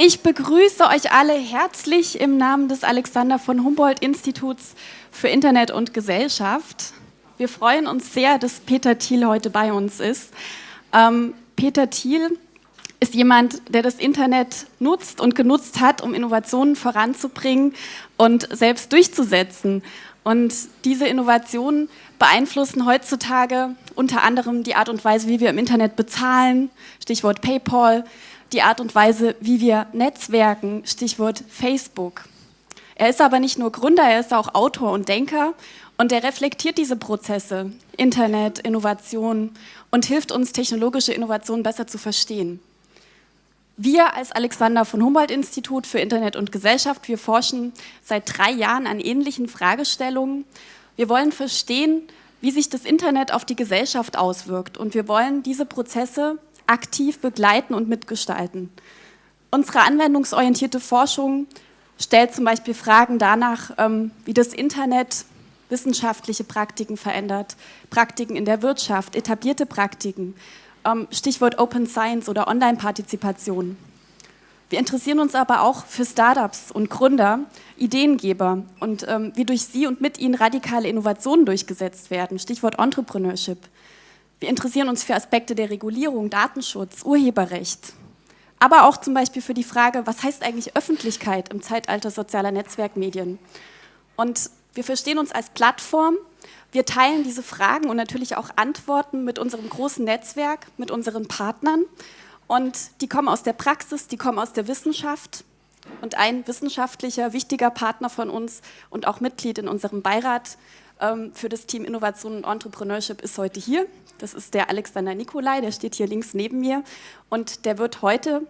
Ich begrüße euch alle herzlich im Namen des Alexander von Humboldt Instituts für Internet und Gesellschaft. Wir freuen uns sehr, dass Peter Thiel heute bei uns ist. Ähm, Peter Thiel ist jemand, der das Internet nutzt und genutzt hat, um Innovationen voranzubringen und selbst durchzusetzen. Und diese Innovationen beeinflussen heutzutage unter anderem die Art und Weise, wie wir im Internet bezahlen, Stichwort PayPal, die Art und Weise, wie wir netzwerken, Stichwort Facebook. Er ist aber nicht nur Gründer, er ist auch Autor und Denker und er reflektiert diese Prozesse, Internet, Innovation und hilft uns, technologische Innovationen besser zu verstehen. Wir als Alexander von Humboldt Institut für Internet und Gesellschaft, wir forschen seit drei Jahren an ähnlichen Fragestellungen. Wir wollen verstehen, wie sich das Internet auf die Gesellschaft auswirkt und wir wollen diese Prozesse aktiv begleiten und mitgestalten. Unsere anwendungsorientierte Forschung stellt zum Beispiel Fragen danach, ähm, wie das Internet wissenschaftliche Praktiken verändert, Praktiken in der Wirtschaft, etablierte Praktiken, ähm, Stichwort Open Science oder Online-Partizipation. Wir interessieren uns aber auch für Startups und Gründer, Ideengeber und ähm, wie durch sie und mit ihnen radikale Innovationen durchgesetzt werden, Stichwort Entrepreneurship. Wir interessieren uns für Aspekte der Regulierung, Datenschutz, Urheberrecht, aber auch zum Beispiel für die Frage, was heißt eigentlich Öffentlichkeit im Zeitalter sozialer Netzwerkmedien? Und wir verstehen uns als Plattform, wir teilen diese Fragen und natürlich auch Antworten mit unserem großen Netzwerk, mit unseren Partnern. Und die kommen aus der Praxis, die kommen aus der Wissenschaft. Und ein wissenschaftlicher, wichtiger Partner von uns und auch Mitglied in unserem Beirat für das Team Innovation und Entrepreneurship ist heute hier. Das ist der Alexander Nikolai, der steht hier links neben mir und der wird heute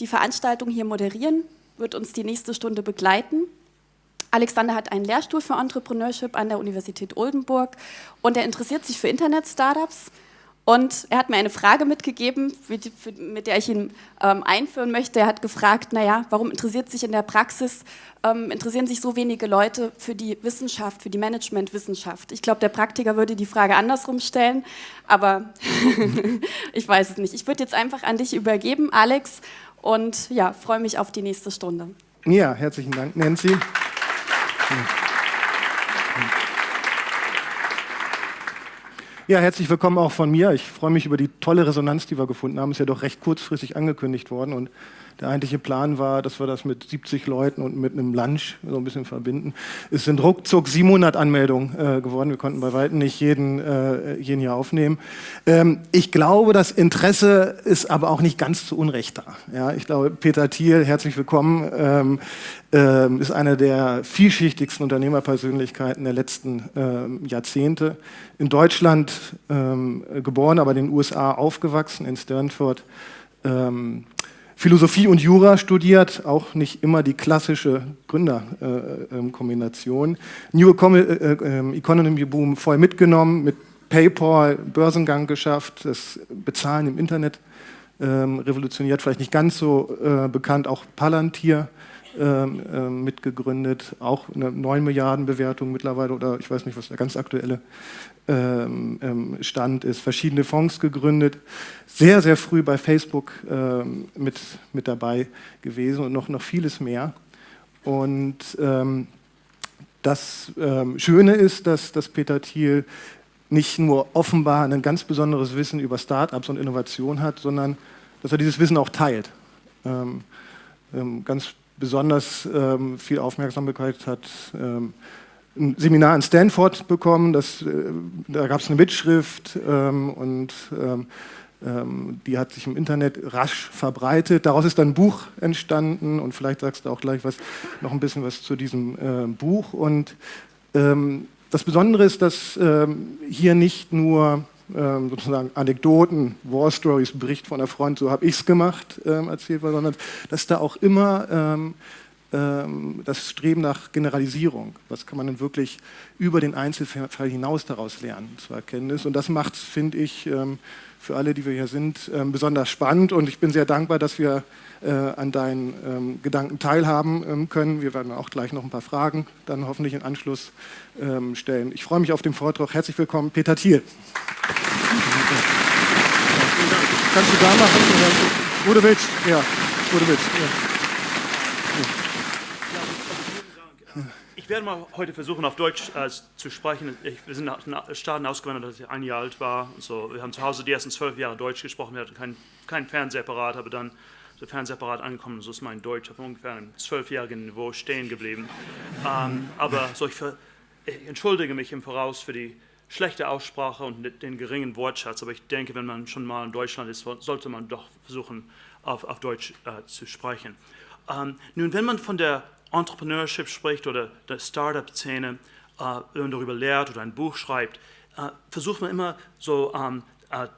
die Veranstaltung hier moderieren, wird uns die nächste Stunde begleiten. Alexander hat einen Lehrstuhl für Entrepreneurship an der Universität Oldenburg und er interessiert sich für Internet-Startups, und er hat mir eine Frage mitgegeben, mit der ich ihn ähm, einführen möchte. Er hat gefragt, naja, warum interessiert sich in der Praxis, ähm, interessieren sich so wenige Leute für die Wissenschaft, für die Managementwissenschaft? Ich glaube, der Praktiker würde die Frage andersrum stellen, aber ich weiß es nicht. Ich würde jetzt einfach an dich übergeben, Alex, und ja, freue mich auf die nächste Stunde. Ja, herzlichen Dank, Nancy. Ja, herzlich willkommen auch von mir. Ich freue mich über die tolle Resonanz, die wir gefunden haben. Ist ja doch recht kurzfristig angekündigt worden und der eigentliche Plan war, dass wir das mit 70 Leuten und mit einem Lunch so ein bisschen verbinden. Es sind ruckzuck 700 Anmeldungen äh, geworden. Wir konnten bei weitem nicht jeden, äh, jeden hier aufnehmen. Ähm, ich glaube, das Interesse ist aber auch nicht ganz zu Unrecht da. Ja, ich glaube, Peter Thiel, herzlich willkommen, ähm, ähm, ist einer der vielschichtigsten Unternehmerpersönlichkeiten der letzten ähm, Jahrzehnte. In Deutschland ähm, geboren, aber in den USA aufgewachsen, in Stanford. Ähm, Philosophie und Jura studiert, auch nicht immer die klassische Gründerkombination. Äh, New äh, äh, Economy Boom voll mitgenommen, mit PayPal Börsengang geschafft, das Bezahlen im Internet ähm, revolutioniert, vielleicht nicht ganz so äh, bekannt, auch Palantir ähm, mitgegründet, auch eine 9 Milliarden Bewertung mittlerweile oder ich weiß nicht, was der ganz aktuelle ähm, ähm, Stand ist, verschiedene Fonds gegründet, sehr, sehr früh bei Facebook ähm, mit, mit dabei gewesen und noch, noch vieles mehr. Und ähm, das ähm, Schöne ist, dass, dass Peter Thiel nicht nur offenbar ein ganz besonderes Wissen über Startups und Innovation hat, sondern dass er dieses Wissen auch teilt. Ähm, ganz besonders viel Aufmerksamkeit hat ein Seminar in Stanford bekommen, das, äh, da gab es eine Mitschrift ähm, und ähm, ähm, die hat sich im Internet rasch verbreitet. Daraus ist dann ein Buch entstanden und vielleicht sagst du auch gleich was, noch ein bisschen was zu diesem äh, Buch. Und ähm, das Besondere ist, dass ähm, hier nicht nur ähm, sozusagen Anekdoten, War Stories, Bericht von einer Freund, so habe ich es gemacht, erzählt sondern dass da auch immer das Streben nach Generalisierung. Was kann man denn wirklich über den Einzelfall hinaus daraus lernen zur Erkenntnis? Und das macht es, finde ich, ähm, für alle, die wir hier sind, ähm, besonders spannend. Und ich bin sehr dankbar, dass wir äh, an deinen Gedanken teilhaben können. Wir werden auch gleich noch ein paar Fragen dann hoffentlich in Anschluss stellen. Ich freue mich auf den Vortrag. Herzlich willkommen, Peter Thiel. Kannst du da machen? Oder wo du willst. Ja, du willst. Ja. Ich werde mal heute versuchen, auf Deutsch äh, zu sprechen. Ich, wir sind nach Staaten ausgewandert, als ich ein Jahr alt war. So, wir haben zu Hause die ersten zwölf Jahre Deutsch gesprochen. Wir hatten kein, kein Fernsehapparat, aber dann der Fernsehapparat angekommen. So ist mein Deutsch auf ungefähr einem zwölfjährigen Niveau stehen geblieben. Ähm, aber so, ich, ich entschuldige mich im Voraus für die schlechte Aussprache und den geringen Wortschatz, aber ich denke, wenn man schon mal in Deutschland ist, sollte man doch versuchen, auf, auf Deutsch äh, zu sprechen. Ähm, nun, wenn man von der Entrepreneurship spricht oder der Startup-Szene äh, und darüber lehrt oder ein Buch schreibt, äh, versucht man immer so ähm, äh,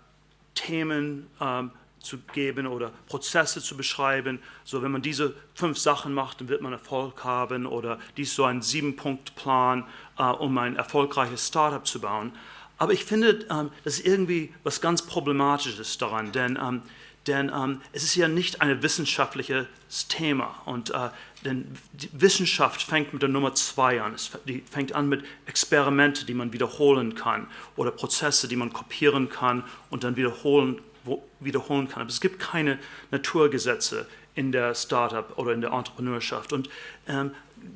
Themen ähm, zu geben oder Prozesse zu beschreiben. So, wenn man diese fünf Sachen macht, dann wird man Erfolg haben oder dies so ein Sieben-Punkt-Plan, äh, um ein erfolgreiches Startup zu bauen. Aber ich finde, ähm, das ist irgendwie was ganz Problematisches daran, denn ähm, denn ähm, es ist ja nicht ein wissenschaftliches Thema. Und äh, denn Wissenschaft fängt mit der Nummer zwei an. Es fängt an mit Experimente, die man wiederholen kann oder Prozesse, die man kopieren kann und dann wiederholen, wiederholen kann. Aber es gibt keine Naturgesetze in der Startup oder in der Entrepreneurschaft. Und ähm,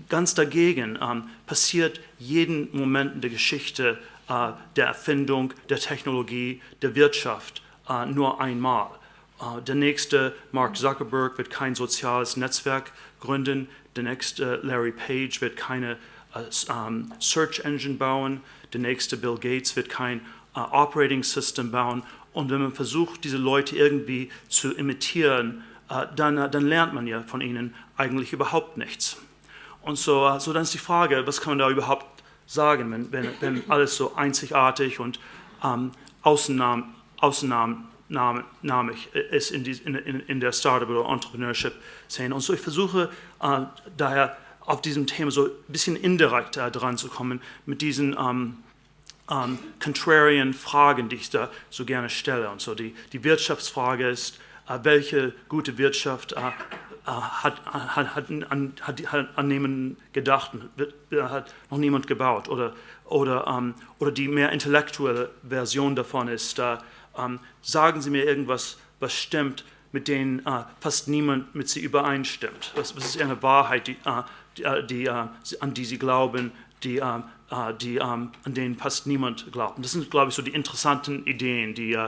ganz dagegen ähm, passiert jeden Moment in der Geschichte äh, der Erfindung, der Technologie, der Wirtschaft äh, nur einmal. Uh, der nächste, Mark Zuckerberg, wird kein soziales Netzwerk gründen. Der nächste, Larry Page, wird keine uh, um, Search Engine bauen. Der nächste, Bill Gates, wird kein uh, Operating System bauen. Und wenn man versucht, diese Leute irgendwie zu imitieren, dann, dann, lernt man ja von ihnen eigentlich überhaupt nichts. Und so, so dann ist die Frage, was kann man da überhaupt sagen, wenn, wenn, wenn alles so einzigartig und ähm, Ausnahmen, Ausnahmen namig ist in, die, in, in, der Startup- oder Entrepreneurship-Szene. Und so ich versuche äh, daher auf diesem Thema so ein bisschen indirekt äh, dran zu kommen mit diesen ähm, ähm, contrarian Fragen, die ich da so gerne stelle. Und so die, die Wirtschaftsfrage ist, äh, welche gute Wirtschaft äh, äh, hat, hat, hat, an, hat, an niemanden gedacht, hat noch niemand gebaut. Oder, oder, ähm, oder die mehr intellektuelle Version davon ist, äh, ähm, sagen Sie mir irgendwas, was stimmt, mit denen äh, fast niemand mit Sie übereinstimmt. Was, was ist eine Wahrheit, die, äh, die, äh, äh, an die Sie glauben, die, äh, äh, die an denen fast niemand glaubt. Und das sind, glaube ich, so die interessanten Ideen, die,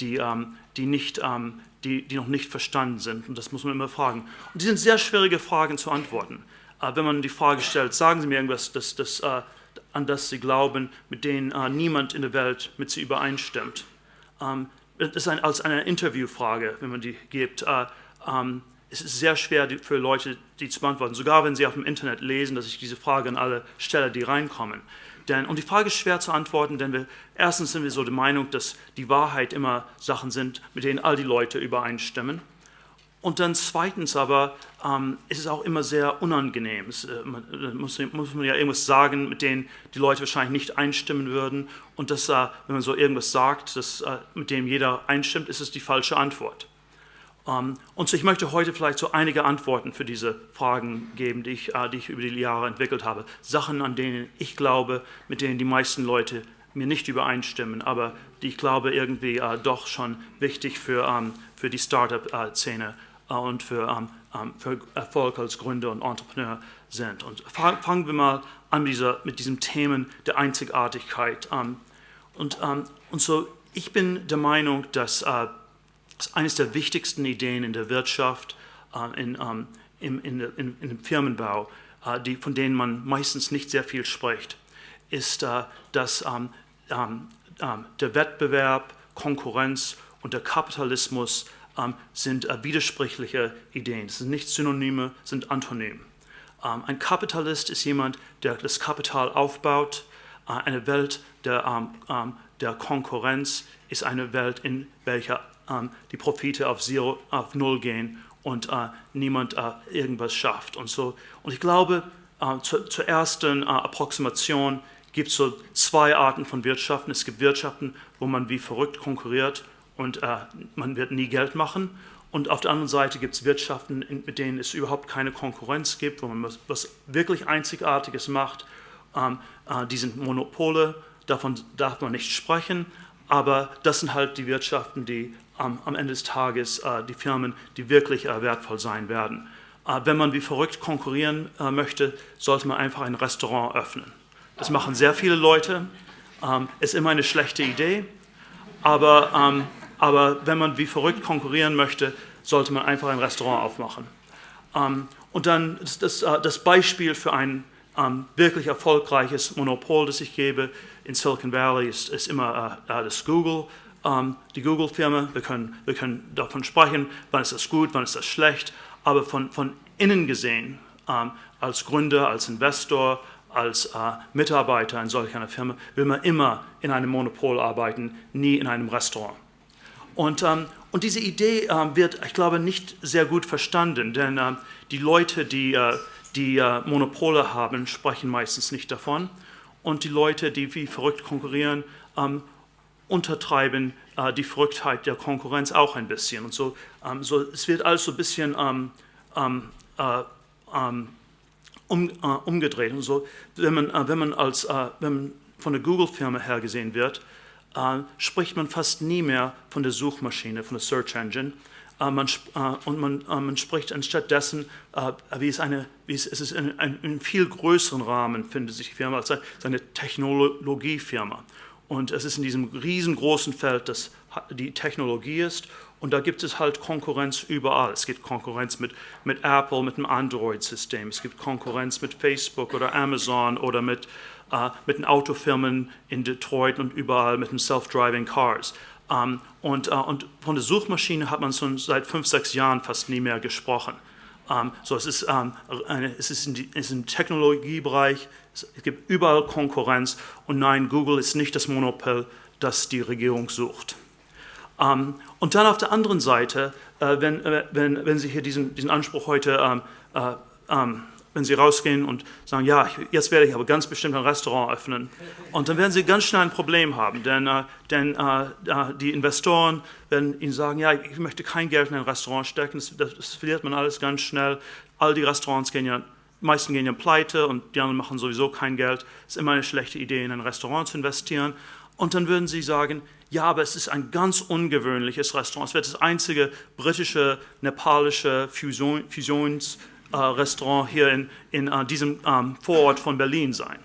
die, ähm, die, nicht, ähm, die, die noch nicht verstanden sind. Und das muss man immer fragen. Und die sind sehr schwierige Fragen zu antworten. wenn man die Frage stellt, sagen Sie mir irgendwas, das, das, an das Sie glauben, mit denen niemand in der Welt mit Sie übereinstimmt ähm, das ist ein, als eine Interviewfrage, wenn man die gibt. Äh, ähm, es ist sehr schwer für Leute, die zu beantworten, sogar wenn sie auf dem Internet lesen, dass ich diese Frage an alle stelle, die reinkommen. Denn, und die Frage ist schwer zu antworten, denn wir, erstens sind wir so der Meinung, dass die Wahrheit immer Sachen sind, mit denen all die Leute übereinstimmen. Und dann zweitens aber ähm, ist es auch immer sehr unangenehm. Es, äh, man, äh, muss, muss, man ja irgendwas sagen, mit denen die Leute wahrscheinlich nicht einstimmen würden. Und das, äh, wenn man so irgendwas sagt, das, äh, mit dem jeder einstimmt, ist es die falsche Antwort. Ähm, und so, ich möchte heute vielleicht so einige Antworten für diese Fragen geben, die ich, äh, die ich über die Jahre entwickelt habe. Sachen, an denen ich glaube, mit denen die meisten Leute mir nicht übereinstimmen, aber die ich glaube irgendwie äh, doch schon wichtig für, ähm, für die Startup-Szene äh, und für, ähm, ähm, für Erfolg als Gründer und Entrepreneur sind. Und fangen wir mal an mit, dieser, mit diesem Themen der Einzigartigkeit. Ähm, und, und so, ich bin der Meinung, dass äh, eines der wichtigsten Ideen in der Wirtschaft, äh, in, in, in, in, dem Firmenbau, die, von denen man meistens nicht sehr viel spricht, ist, dass der Wettbewerb, Konkurrenz und der Kapitalismus sind äh, widersprüchliche Ideen. Das sind nicht Synonyme, sind Antonym. Ähm, ein Kapitalist ist jemand, der das Kapital aufbaut. Äh, eine Welt der, ähm, ähm der, Konkurrenz ist eine Welt, in welcher ähm, die Profite auf, Zero, auf Null gehen und äh, niemand äh, irgendwas schafft. Und, so, und ich glaube, äh, zu, zur ersten äh, Approximation gibt es so zwei Arten von Wirtschaften. Es gibt Wirtschaften, wo man wie verrückt konkurriert und äh, man wird nie Geld machen. Und auf der anderen Seite gibt es Wirtschaften, mit denen es überhaupt keine Konkurrenz gibt, wo man was, was wirklich Einzigartiges macht. Ähm, äh, die sind Monopole, davon darf man nicht sprechen, aber das sind halt die Wirtschaften, die ähm, am Ende des Tages, äh, die Firmen, die wirklich äh, wertvoll sein werden. Äh, wenn man wie verrückt konkurrieren äh, möchte, sollte man einfach ein Restaurant öffnen. Das machen sehr viele Leute. Ähm, ist immer eine schlechte Idee, aber, ähm, aber wenn man wie verrückt konkurrieren möchte, sollte man einfach ein Restaurant aufmachen. Ähm, und dann das, das, äh, das Beispiel für ein ähm, wirklich erfolgreiches Monopol, das ich gebe in Silicon Valley, ist, ist immer äh, das Google. Ähm, die Google-Firma, wir können, wir können davon sprechen, wann ist das gut, wann ist das schlecht, aber von, von innen gesehen, ähm, als Gründer, als Investor, als äh, Mitarbeiter in solch einer Firma, will man immer in einem Monopol arbeiten, nie in einem Restaurant. Und, ähm, und diese Idee äh, wird, ich glaube, nicht sehr gut verstanden, denn äh, die Leute, die, äh, die äh, Monopole haben, sprechen meistens nicht davon. Und die Leute, die wie verrückt konkurrieren, ähm, untertreiben äh, die Verrücktheit der Konkurrenz auch ein bisschen. Und so, ähm, so es wird alles so ein bisschen ähm, ähm, äh, ähm, um, umgedreht. Und so, wenn man, wenn man, als, wenn man von der Google-Firma her gesehen wird, äh, spricht man fast nie mehr von der Suchmaschine, von der Search Engine. Äh, man, äh, und man, man spricht anstattdessen, wie es, eine, wie es, es ist in einem viel größeren Rahmen findet sich die Firma als eine Technologiefirma. Und es ist in diesem riesengroßen Feld, das die Technologie ist und da gibt es halt Konkurrenz überall. Es gibt Konkurrenz mit, mit Apple, mit dem Android-System. Es gibt Konkurrenz mit Facebook oder Amazon oder mit, äh, mit den Autofirmen in Detroit und überall mit den Self-Driving Cars. Um, ähm, und, uh, und, von der Suchmaschine hat man schon seit fünf, sechs Jahren fast nie mehr gesprochen. Um, ähm, so, es ist, um, ähm, eine, es ist, die, es ist im Technologiebereich, es gibt überall Konkurrenz und nein, Google ist nicht das Monopol, das die Regierung sucht. Und dann auf der anderen Seite, äh, wenn, äh, wenn, wenn Sie hier diesen, diesen Anspruch heute, äh, wenn Sie rausgehen und sagen, ja, jetzt werde ich aber ganz bestimmt ein Restaurant öffnen, und dann werden Sie ganz schnell ein Problem haben, denn, denn die Investoren werden Ihnen sagen, ja, ich möchte kein Geld in ein Restaurant stecken, das, das verliert man alles ganz schnell. All die Restaurants gehen ja meisten gehen ja pleite und die anderen machen sowieso kein Geld. Es ist immer eine schlechte Idee, in ein Restaurant zu investieren. Und dann würden sie sagen, ja, aber es ist ein ganz ungewöhnliches Restaurant. Es wird das einzige britische, nepalische Fusion, Fusionsrestaurant äh, hier in, in uh, diesem ähm, Vorort von Berlin sein.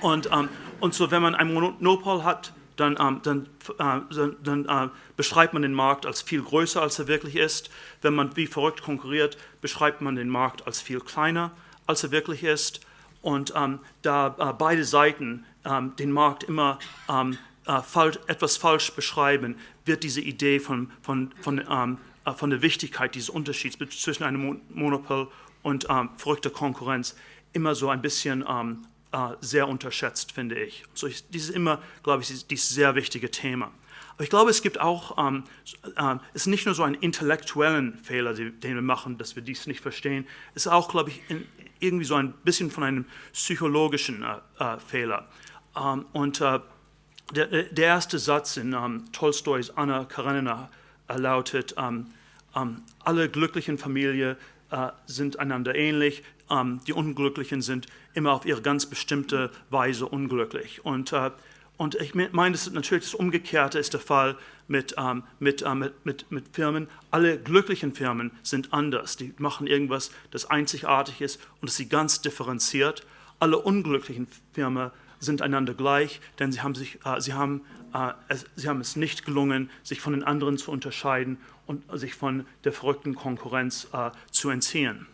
Und, ähm, und so, wenn man ein Monopol hat, dann, ähm, dann, äh, dann äh, beschreibt man den Markt als viel größer, als er wirklich ist. Wenn man wie verrückt konkurriert, beschreibt man den Markt als viel kleiner, als er wirklich ist. Und ähm, da äh, beide Seiten ähm, den Markt immer ähm, äh, falsch, etwas falsch beschreiben, wird diese Idee von, von, von, äh, von der Wichtigkeit dieses Unterschieds zwischen einem Monopol und ähm, verrückter Konkurrenz immer so ein bisschen ähm, äh, sehr unterschätzt, finde ich. So, dieses ist immer, glaube ich, dieses sehr wichtige Thema. Aber ich glaube, es gibt auch, ähm, äh, es ist nicht nur so einen intellektuellen Fehler, den wir machen, dass wir dies nicht verstehen. Es ist auch, glaube ich, in, irgendwie so ein bisschen von einem psychologischen äh, äh, Fehler. Ähm, und äh, der, der, erste Satz in ähm, Tolstois Anna Karenina äh, lautet, ähm, ähm, alle glücklichen Familien äh, sind einander ähnlich, ähm, die Unglücklichen sind immer auf ihre ganz bestimmte Weise unglücklich. Und, äh, und ich meine, das ist natürlich das Umgekehrte ist der Fall mit, ähm, mit, äh, mit, mit, mit Firmen. Alle glücklichen Firmen sind anders. Die machen irgendwas, das einzigartig ist und das sie ganz differenziert. Alle unglücklichen Firmen sind einander gleich, denn sie haben, sich, äh, sie, haben, äh, es, sie haben es nicht gelungen, sich von den anderen zu unterscheiden und sich von der verrückten Konkurrenz äh, zu entziehen.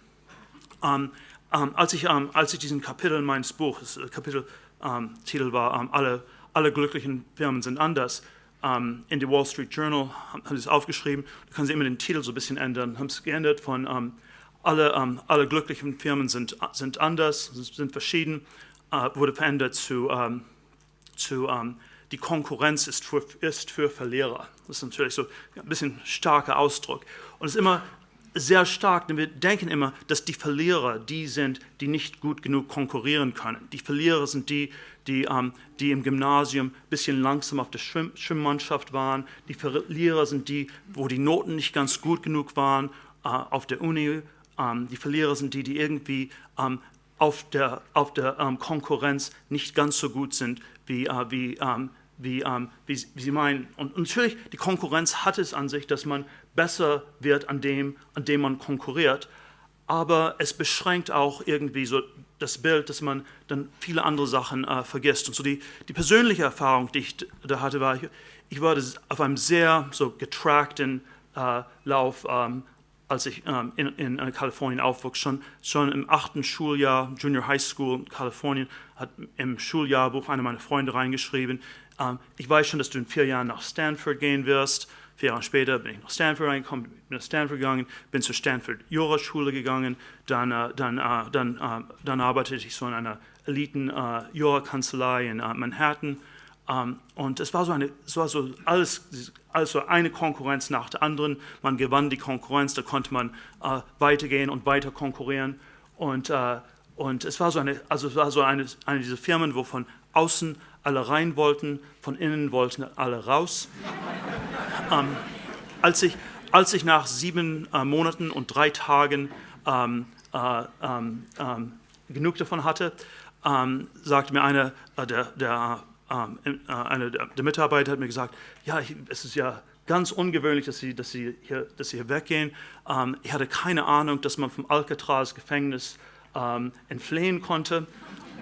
Ähm, ähm, als, ich, ähm, als ich diesen Kapitel meines Buches, äh, Kapiteltitel ähm, war, ähm, alle, alle glücklichen Firmen sind anders, ähm, in die Wall Street Journal haben sie es aufgeschrieben, da können sie immer den Titel so ein bisschen ändern, haben es geändert von alle, alle glücklichen Firmen sind, sind anders, sind verschieden äh, wurde verändert zu, ähm, zu ähm, die Konkurrenz ist für, ist für Verlierer. Das ist natürlich so ein bisschen starker Ausdruck. Und es ist immer sehr stark, denn wir denken immer, dass die Verlierer die sind, die nicht gut genug konkurrieren können. Die Verlierer sind die, die, ähm, die im Gymnasium ein bisschen langsam auf der Schwimm Schwimmmannschaft waren. Die Verlierer sind die, wo die Noten nicht ganz gut genug waren äh, auf der Uni. Ähm, die Verlierer sind die, die irgendwie ähm, auf der, auf der ähm, Konkurrenz nicht ganz so gut sind, wie, äh, wie, ähm, wie, ähm, wie, wie, sie meinen. Und, natürlich, die Konkurrenz hat es an sich, dass man besser wird an dem, an dem man konkurriert. aber es beschränkt auch irgendwie so das Bild, dass man dann viele andere Sachen äh, vergisst. Und so die, die persönliche Erfahrung, die ich da hatte, war, ich, ich war auf einem sehr so getrackten äh, Lauf, ähm, als ich ähm, in, in, in, Kalifornien aufwuchs. Schon, schon im achten Schuljahr, Junior High School in Kalifornien, hat im Schuljahrbuch einer meiner Freunde reingeschrieben, ähm, ich weiß schon, dass du in vier Jahren nach Stanford gehen wirst. Vier Jahre später bin ich nach Stanford reingekommen, bin nach Stanford gegangen, bin zur Stanford Juraschule gegangen, dann, äh, dann, äh, dann, äh, dann arbeitete ich so in einer eliten äh, in äh, Manhattan. Ähm, und es war so eine, es war so alles, also eine Konkurrenz nach der anderen. Man gewann die Konkurrenz, da konnte man äh, weitergehen und weiter konkurrieren. Und, und es war so eine, also es war so eine, eine dieser Firmen, wo von außen alle rein wollten, von innen wollten alle raus. ähm, als, ich, als ich nach sieben äh, Monaten und drei Tagen ähm, äh, ähm, ähm genug davon hatte, ähm, sagte mir einer äh, der, der, äh, eine der, Mitarbeiter hat mir gesagt, ja, es ist ja ganz ungewöhnlich, dass Sie, dass Sie, hier, dass Sie hier weggehen. ich hatte keine Ahnung, dass man vom Alcatraz-Gefängnis entfliehen konnte.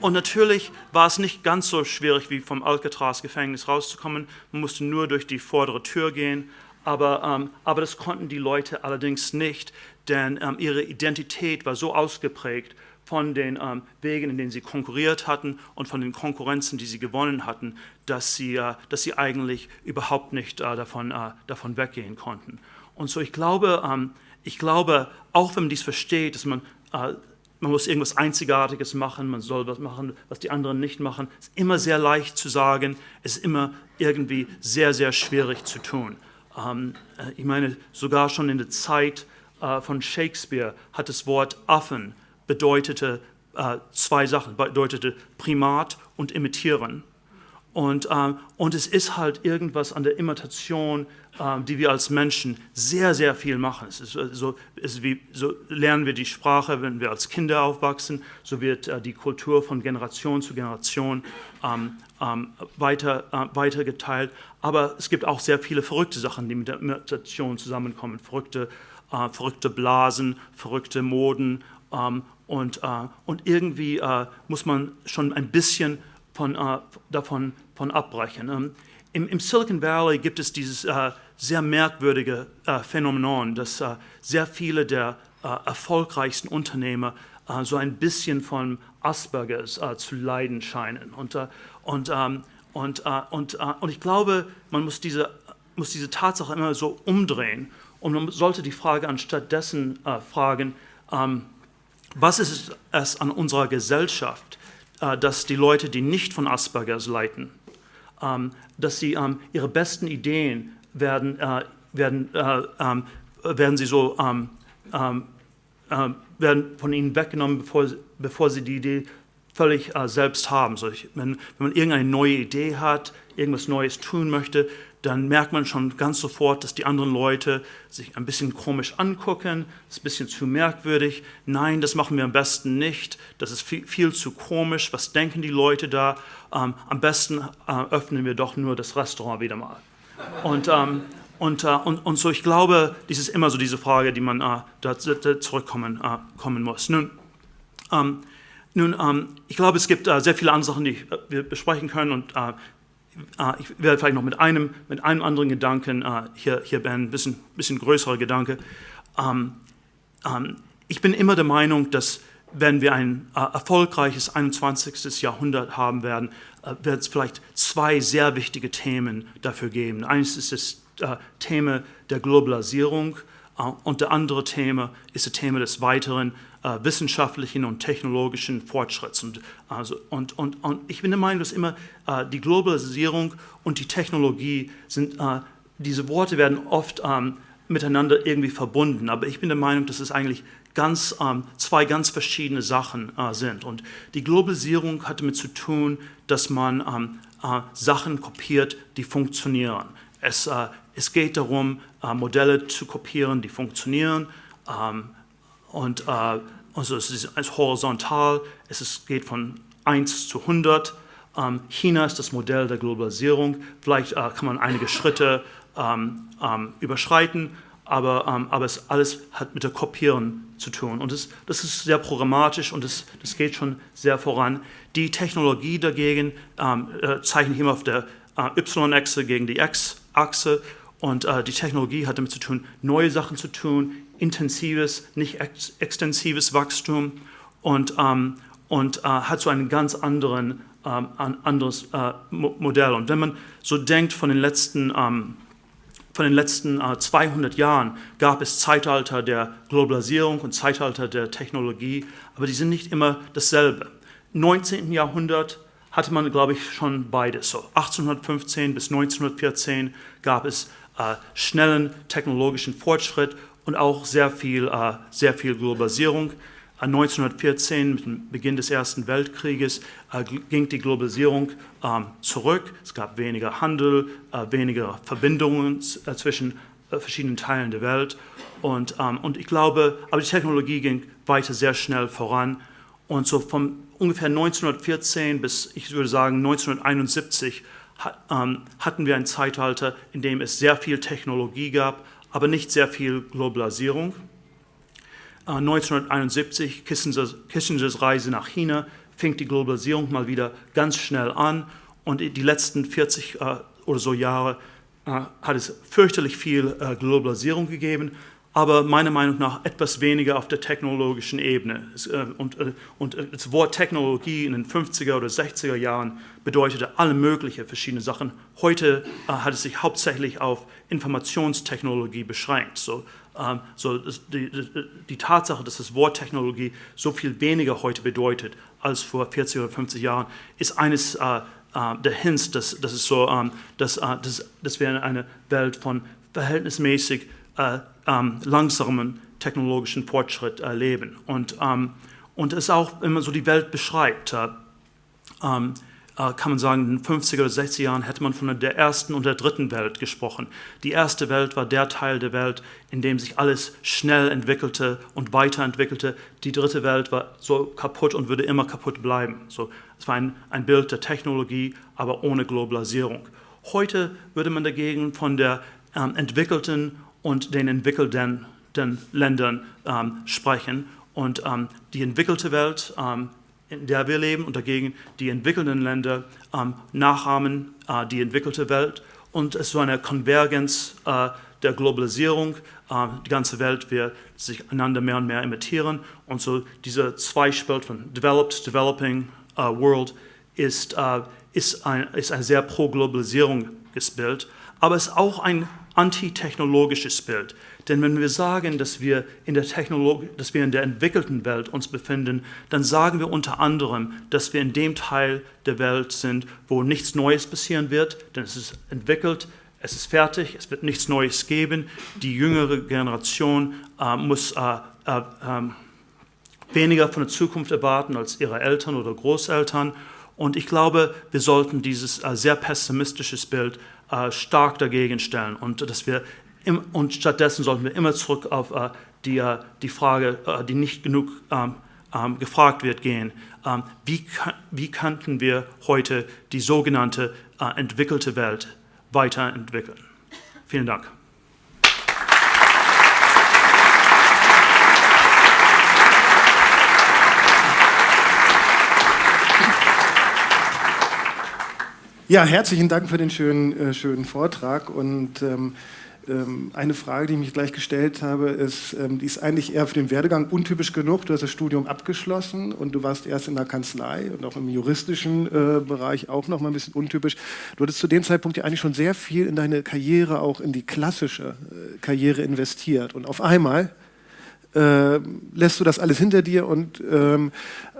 Und natürlich war es nicht ganz so schwierig, wie vom Alcatraz-Gefängnis rauszukommen. Man musste nur durch die vordere Tür gehen. Aber, ähm, aber das konnten die Leute allerdings nicht, denn ähm, ihre Identität war so ausgeprägt von den ähm, Wegen, in denen sie konkurriert hatten und von den Konkurrenzen, die sie gewonnen hatten, dass sie, äh, dass sie eigentlich überhaupt nicht äh, davon, äh, davon weggehen konnten. Und so ich glaube, ähm, ich glaube, auch wenn man dies versteht, dass man äh, man muss irgendwas Einzigartiges machen, man soll was machen, was die anderen nicht machen. Ist immer sehr leicht zu sagen, ist immer irgendwie sehr, sehr schwierig zu tun. Ähm, äh, ich meine, sogar schon in der Zeit äh, von Shakespeare hat das Wort Affen bedeutete äh, zwei Sachen, bedeutete Primat und Imitieren. Und, ähm, und es ist halt irgendwas an der Imitation, ähm, die wir als Menschen sehr, sehr viel machen. Es ist äh, so, ist wie, so lernen wir die Sprache, wenn wir als Kinder aufwachsen, so wird äh, die Kultur von Generation zu Generation ähm, ähm, weiter, äh, weitergeteilt. Aber es gibt auch sehr viele verrückte Sachen, die mit der Imitation zusammenkommen. Verrückte, äh, verrückte Blasen, verrückte Moden. Und, äh, und irgendwie äh, muss man schon ein bisschen von, äh, davon von abbrechen. Ähm, im, im, Silicon Valley gibt es dieses äh, sehr merkwürdige äh, Phänomen, dass sehr viele der erfolgreichsten Unternehmer so ein bisschen von Aspergers zu leiden scheinen. Und, und, ähm, und, und, und ich glaube, man muss diese, muss diese Tatsache immer so umdrehen und man sollte die Frage anstatt dessen fragen, ähm, was ist es an unserer Gesellschaft, äh, dass die Leute, die nicht von Aspergers leiden, ähm, dass sie ähm, ihre besten Ideen werden, äh, werden, äh, ähm, werden sie so werden von ihnen weggenommen, bevor, bevor sie die Idee völlig selbst haben. So ich, wenn, wenn man irgendeine neue Idee hat, irgendwas Neues tun möchte, dann merkt man schon ganz sofort, dass die anderen Leute sich ein bisschen komisch angucken, ist ein bisschen zu merkwürdig. Nein, das machen wir am besten nicht, das ist viel, viel zu komisch, was denken die Leute da? Ähm, am besten äh, öffnen wir doch nur das Restaurant wieder mal. Und, ähm, und, äh, und, und so, ich glaube, dies ist immer so diese Frage, die man äh, da, da zurückkommen äh, kommen muss. Nun, ähm, nun ähm, ich glaube, es gibt äh, sehr viele andere Sachen, die äh, wir besprechen können und Ah, ich werde vielleicht noch mit einem, mit einem anderen Gedanken uh, hier, hier ein bisschen, bisschen größerer Gedanke. Ähm, ähm, ich bin immer der Meinung, dass wenn wir ein uh, erfolgreiches 21. Jahrhundert haben werden, wird es vielleicht zwei sehr wichtige Themen dafür geben. Eines ist das Thema der Globalisierung und der andere Thema ist das Thema des weiteren äh, wissenschaftlichen und technologischen Fortschritts. Und, also, und, und, und ich bin der Meinung, dass immer äh, die Globalisierung und die Technologie sind, äh, diese Worte werden oft ähm, miteinander irgendwie verbunden, aber ich bin der Meinung, dass es eigentlich ganz, ähm, zwei ganz verschiedene Sachen äh, sind. Und die Globalisierung hat damit zu tun, dass man ähm, äh, Sachen kopiert, die funktionieren. Es, äh, es geht darum, Modelle zu kopieren, die funktionieren. Ähm, und äh, also es ist horizontal, es ist, geht von 1 zu 100. Ähm, China ist das Modell der Globalisierung. Vielleicht äh, kann man einige Schritte ähm, ähm, überschreiten, aber, ähm, aber es alles hat mit der Kopieren zu tun. Und das, das ist sehr programmatisch und das, das geht schon sehr voran. Die Technologie dagegen ähm, äh, zeichne ich immer auf der äh, Y-Achse gegen die X-Achse und äh, die Technologie hat damit zu tun, neue Sachen zu tun, intensives, nicht ex extensives Wachstum und, ähm, und äh, hat so einen ganz anderen ähm, anderes äh, Modell. Und wenn man so denkt von den letzten ähm, von den letzten äh, 200 Jahren gab es Zeitalter der Globalisierung und Zeitalter der Technologie, aber die sind nicht immer dasselbe. Im 19. Jahrhundert hatte man, glaube ich, schon beides. So 1815 bis 1914 gab es äh, schnellen technologischen Fortschritt und auch sehr viel, äh, sehr viel Globalisierung. 1914, mit dem Beginn des Ersten Weltkrieges, äh, ging die Globalisierung ähm, zurück. Es gab weniger Handel, äh, weniger Verbindungen äh, zwischen verschiedenen Teilen der Welt. Und, ähm, und ich glaube, aber die Technologie ging weiter sehr schnell voran. Und so von ungefähr 1914 bis, ich würde sagen, 1971 ähm, hatten wir ein Zeitalter, in dem es sehr viel Technologie gab, aber nicht sehr viel Globalisierung. 1971, Kissingers, Kissingers Reise nach China, fing die Globalisierung mal wieder ganz schnell an und die letzten 40 äh, oder so Jahre äh, hat es fürchterlich viel äh, Globalisierung gegeben, aber meiner Meinung nach etwas weniger auf der technologischen Ebene. Äh, und, äh, und äh, das Wort Technologie in den 50er oder 60er Jahren bedeutete alle möglichen verschiedene Sachen. Heute hat es sich hauptsächlich auf Informationstechnologie beschränkt. So, ähm, so die, die, Tatsache, dass das Wort Technologie so viel weniger heute bedeutet als vor 40 oder 50 Jahren, ist eines äh, äh, der Hints, dass, dass, es so, ähm, dass, äh, dass, dass wir in einer Welt von verhältnismäßig äh, ähm, langsamen technologischen Fortschritt erleben. Und, ähm, und es auch immer so die Welt beschreibt. Äh, ähm, äh, kann man sagen, in den 50er oder 60er Jahren hätte man von der ersten und der dritten Welt gesprochen. Die erste Welt war der Teil der Welt, in dem sich alles schnell entwickelte und weiterentwickelte. Die dritte Welt war so kaputt und würde immer kaputt bleiben. So, es war ein, ein Bild der Technologie, aber ohne Globalisierung. Heute würde man dagegen von der ähm, entwickelten und den entwickelten Ländern ähm, sprechen. Und ähm, die entwickelte Welt ähm, in der wir leben und dagegen die entwickelnden Länder ähm, nachahmen äh, die entwickelte Welt. Und es ist so eine Konvergenz äh, der Globalisierung. Äh, die ganze Welt wird sich einander mehr und mehr imitieren. Und so dieser Zweispalt von Developed, Developing uh, World ist, uh, ist, ein, ist ein sehr pro-Globalisierunges Bild. Aber es ist auch ein antitechnologisches Bild. Denn wenn wir sagen, dass wir in der dass wir in der entwickelten Welt uns befinden, dann sagen wir unter anderem, dass wir in dem Teil der Welt sind, wo nichts Neues passieren wird, denn es ist entwickelt, es ist fertig, es wird nichts Neues geben. Die jüngere Generation äh, muss äh, äh, ähm, weniger von der Zukunft erwarten als ihre Eltern oder Großeltern. Und ich glaube, wir sollten dieses äh, sehr pessimistische Bild äh, stark dagegen stellen und dass wir im, und stattdessen sollten wir immer zurück auf äh, die, äh, die Frage, äh, die nicht genug ähm, ähm, gefragt wird, gehen. Ähm, wie, wie könnten wir heute die sogenannte äh, entwickelte Welt weiterentwickeln? Vielen Dank. Ja, herzlichen Dank für den schönen, äh, schönen Vortrag. Und ähm, ähm, eine Frage, die ich mich gleich gestellt habe, ist, ähm, die ist eigentlich eher für den Werdegang untypisch genug. Du hast das Studium abgeschlossen und du warst erst in der Kanzlei und auch im juristischen äh, Bereich auch noch mal ein bisschen untypisch. Du hattest zu dem Zeitpunkt ja eigentlich schon sehr viel in deine Karriere, auch in die klassische äh, Karriere investiert. Und auf einmal äh, lässt du das alles hinter dir und ähm,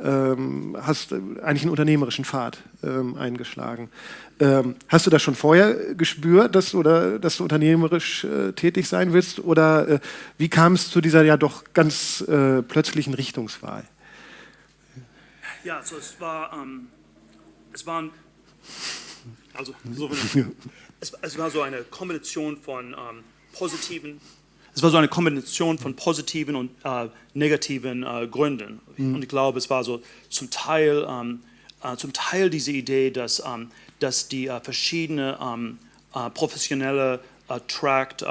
ähm, hast eigentlich einen unternehmerischen Pfad ähm, eingeschlagen. Ähm, hast du das schon vorher gespürt, dass, oder, dass du unternehmerisch äh, tätig sein willst? Oder äh, wie kam es zu dieser ja doch ganz äh, plötzlichen Richtungswahl? Ja, also es war, ähm, es waren, also so, es, es, war so eine Kombination von ähm, positiven es war so eine Kombination von positiven und äh, negativen äh, Gründen. Mhm. Und ich glaube, es war so zum Teil, ähm, äh, zum Teil diese Idee, dass, ähm, dass die äh, verschiedenen ähm, äh, professionelle äh, Tract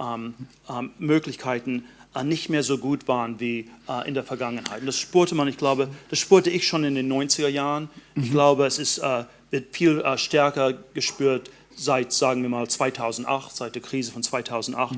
ähm, ähm, Möglichkeiten äh, nicht mehr so gut waren wie äh, in der Vergangenheit. Und das spürte man, ich glaube, das spürte ich schon in den 90er Jahren. Ich glaube, es ist, äh, wird viel äh, stärker gespürt seit, sagen wir mal, 2008, seit der Krise von 2008.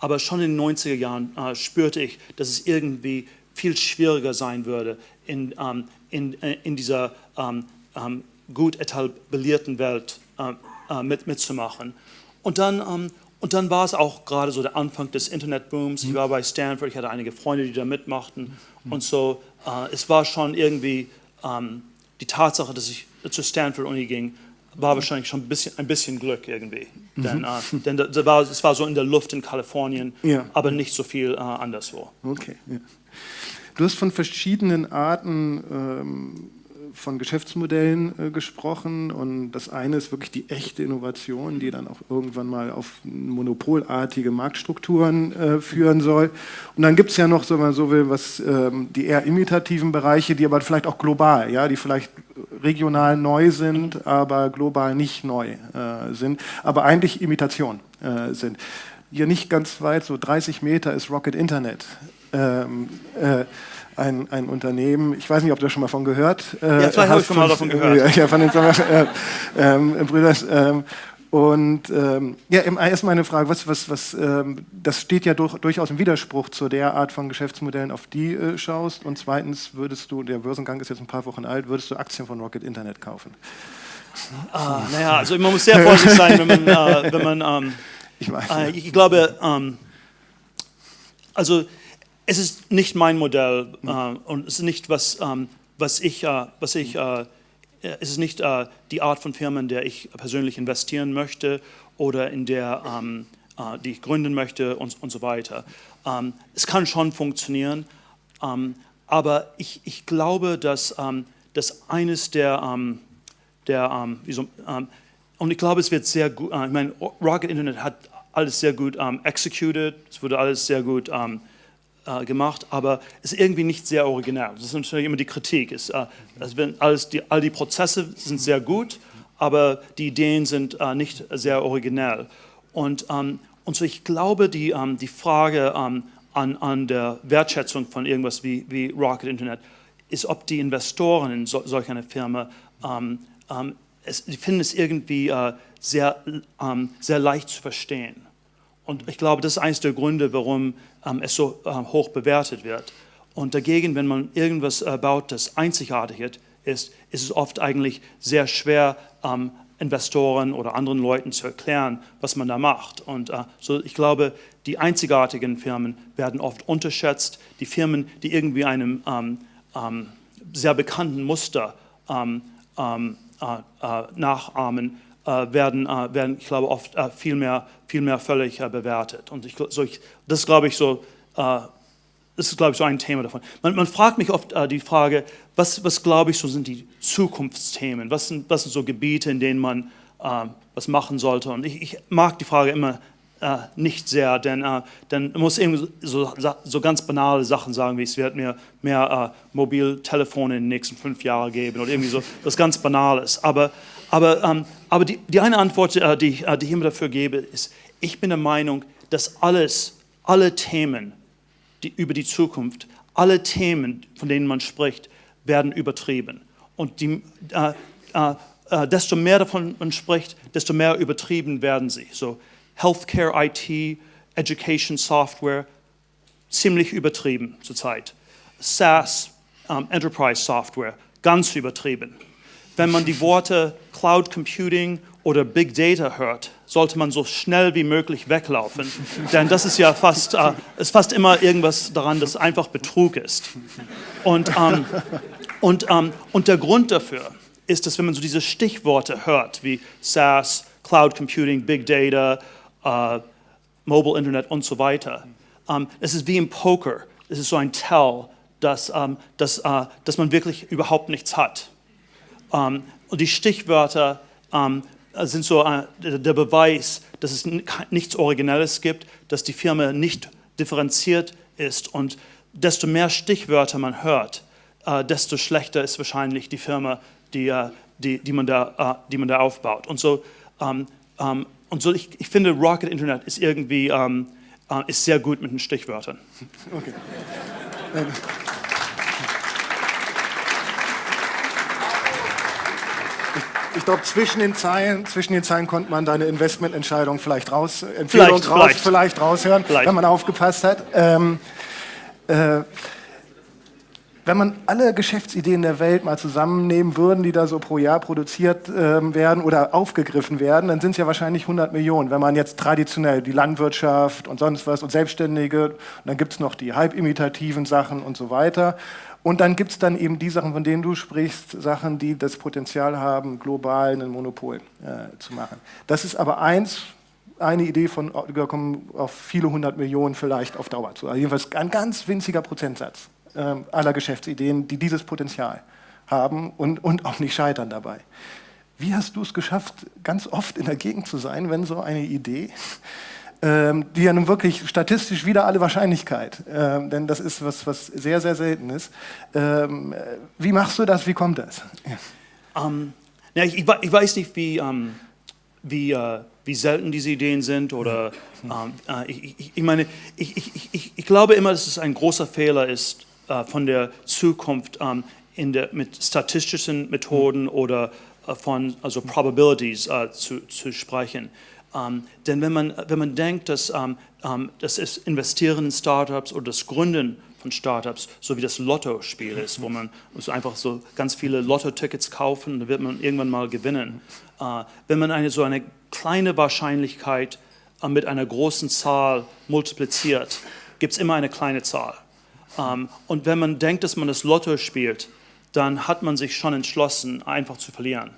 Aber schon in den 90er Jahren äh, spürte ich, dass es irgendwie viel schwieriger sein würde, in, ähm, in, äh, in dieser ähm, ähm, gut etablierten Welt äh, äh, mit, mitzumachen. Und dann, ähm, und dann war es auch gerade so der Anfang des Internetbooms. Ich war bei Stanford, ich hatte einige Freunde, die da mitmachten. Und so, äh, es war schon irgendwie ähm, die Tatsache, dass ich zur Stanford-Uni ging, war wahrscheinlich schon ein bisschen, ein bisschen Glück irgendwie. Mhm. Denn, äh, denn da, war, es war so in der Luft in Kalifornien, ja. aber nicht so viel äh, anderswo. Okay. Ja. Du hast von verschiedenen Arten ähm, von Geschäftsmodellen äh, gesprochen und das eine ist wirklich die echte Innovation, die dann auch irgendwann mal auf monopolartige Marktstrukturen äh, führen soll. Und dann gibt es ja noch, so man so will, was ähm, die eher imitativen Bereiche, die aber vielleicht auch global, ja, die vielleicht regional neu sind, aber global nicht neu äh, sind, aber eigentlich Imitation sind. Hier nicht ganz weit, so 30 Meter ist Rocket Internet. Ähm, äh, ein, ein Unternehmen, ich weiß nicht, ob du schon mal von gehört äh, Ja, vielleicht habe ich schon mal davon gehört. Ja, von den äh, ähm, Brüders. Ähm, und ähm, ja, erstmal eine Frage, was, was, was, ähm, das steht ja durch, durchaus im Widerspruch zu der Art von Geschäftsmodellen, auf die äh, schaust. Und zweitens würdest du, der Börsengang ist jetzt ein paar Wochen alt, würdest du Aktien von Rocket Internet kaufen? Ah, naja, also man muss sehr vorsichtig sein, wenn man, äh, wenn man ähm, ich, weiß, äh, ich glaube, ähm, also es ist nicht mein Modell äh, und es ist nicht was, ähm, was ich, äh, was ich äh, es ist nicht äh, die Art von Firmen, in der ich persönlich investieren möchte oder in der ähm, äh, die ich gründen möchte und, und so weiter. Ähm, es kann schon funktionieren, ähm, aber ich, ich glaube, dass, ähm, dass eines der, ähm, der so, und ich glaube, es wird sehr gut, äh, ich meine, Rocket Internet hat alles sehr gut executed, es wurde alles sehr gut äh, gemacht, aber ist irgendwie nicht sehr originell. Das ist natürlich immer die Kritik. Äh, also alles die, all die Prozesse sind sehr gut, aber die Ideen sind äh, nicht sehr originell. Und, ähm, und so ich glaube, die, ähm, die Frage ähm, an, an der Wertschätzung von irgendwas wie, wie Rocket Internet ist, ob die Investoren in so, solch einer Firma ähm, ähm, es, die finden es irgendwie äh, sehr, ähm, sehr leicht zu verstehen. Und ich glaube, das ist eines der Gründe, warum ähm, es so ähm, hoch bewertet wird. Und dagegen, wenn man irgendwas äh, baut, das einzigartig ist, ist es oft eigentlich sehr schwer, ähm, Investoren oder anderen Leuten zu erklären, was man da macht. Und äh, so, ich glaube, die einzigartigen Firmen werden oft unterschätzt. Die Firmen, die irgendwie einem ähm, ähm, sehr bekannten Muster ähm, äh, äh, nachahmen, werden, äh, werden, ich glaube, oft äh, viel, mehr, viel mehr völlig bewertet. Und ich, so ich, das glaube ich so, das ist, glaube ich, so ein Thema davon. Man, man fragt mich oft die Frage, was, was glaube ich, so sind die Zukunftsthemen? Was sind, was sind so Gebiete, in denen man was machen sollte? Und ich, ich mag die Frage immer äh, nicht sehr, denn, äh, man muss eben so, so, ganz banale Sachen sagen, wie es wird mir mehr äh, Mobiltelefone in den nächsten fünf Jahren geben oder irgendwie so, das ganz Banales. Aber, aber, ähm, aber die, die eine Antwort, äh, die, äh, die ich immer dafür gebe, ist, ich bin der Meinung, dass alles, alle Themen die, über die Zukunft, alle Themen, von denen man spricht, werden übertrieben. Und die, äh, äh, äh, desto mehr davon man spricht, desto mehr übertrieben werden sie. So Healthcare IT, Education Software, ziemlich übertrieben zurzeit. SaaS, um, Enterprise Software, ganz übertrieben. Wenn man die Worte Cloud Computing oder Big Data hört, sollte man so schnell wie möglich weglaufen, denn das ist ja fast, äh, ist fast immer irgendwas daran, das einfach Betrug ist. Und, ähm, und, ähm, und der Grund dafür ist, dass wenn man so diese Stichworte hört, wie SaaS, Cloud Computing, Big Data, äh, Mobile Internet und so weiter, ähm, es ist wie im Poker, es ist so ein Tell, dass, ähm, dass, äh, dass man wirklich überhaupt nichts hat. Ähm, und die Stichwörter ähm, sind so äh, der Beweis, dass es nichts Originelles gibt, dass die Firma nicht differenziert ist. Und desto mehr Stichwörter man hört, äh, desto schlechter ist wahrscheinlich die Firma, die, äh, die, die, man, da, die man da aufbaut. Und so, ähm, und so ich, ich, finde, Rocket Internet ist irgendwie, ist sehr gut mit den Stichwörtern. Okay. Ich glaube, zwischen den Zeilen, zwischen den Zeilen konnte man deine Investmententscheidung vielleicht raus, Empfehlung Vielleicht, raus, vielleicht. vielleicht raushören, Vielleicht. wenn man aufgepasst hat. Ähm, äh, wenn man alle Geschäftsideen der Welt mal zusammennehmen würden, die da so pro Jahr produziert ähm, werden oder aufgegriffen werden, dann sind es ja wahrscheinlich 100 Millionen. Wenn man jetzt traditionell die Landwirtschaft und sonst was und Selbstständige, und dann gibt es noch die halbimitativen Sachen und so weiter. Und dann gibt es dann eben die Sachen, von denen du sprichst, Sachen, die das Potenzial haben, global ein Monopol äh, zu machen. Das ist aber eins, eine Idee von, wir kommen auf viele hundert Millionen vielleicht auf Dauer zu. Also jedenfalls ein ganz winziger Prozentsatz ähm, aller Geschäftsideen, die dieses Potenzial haben und, und auch nicht scheitern dabei. Wie hast du es geschafft, ganz oft in der Gegend zu sein, wenn so eine Idee, die ja nun wirklich statistisch wieder alle Wahrscheinlichkeit, ähm, denn das ist was, was sehr, sehr selten ist. Ähm, äh, wie machst du das? Wie kommt das? Ja. Ähm, ja, ich, ich wei- ich weiß nicht, wie, ähm, wie, äh, wie selten diese Ideen sind oder ähm, äh, ich, ich, ich meine, ich, ich, glaube immer, dass es ein großer Fehler ist äh, von der Zukunft ähm, in der, mit statistischen Methoden oder äh, von also Probabilities zu, zu sprechen. Ähm, denn wenn man, wenn man denkt, dass, ähm, ähm, dass es Investieren in Startups oder das Gründen von Startups so wie das Lottospiel ist, wo man so einfach so ganz viele Lotto-Tickets kaufen, dann wird man irgendwann mal gewinnen. Äh, wenn man eine, so eine kleine Wahrscheinlichkeit äh, mit einer großen Zahl multipliziert, gibt es immer eine kleine Zahl. Ähm, und wenn man denkt, dass man das Lotto spielt, dann hat man sich schon entschlossen, einfach zu verlieren.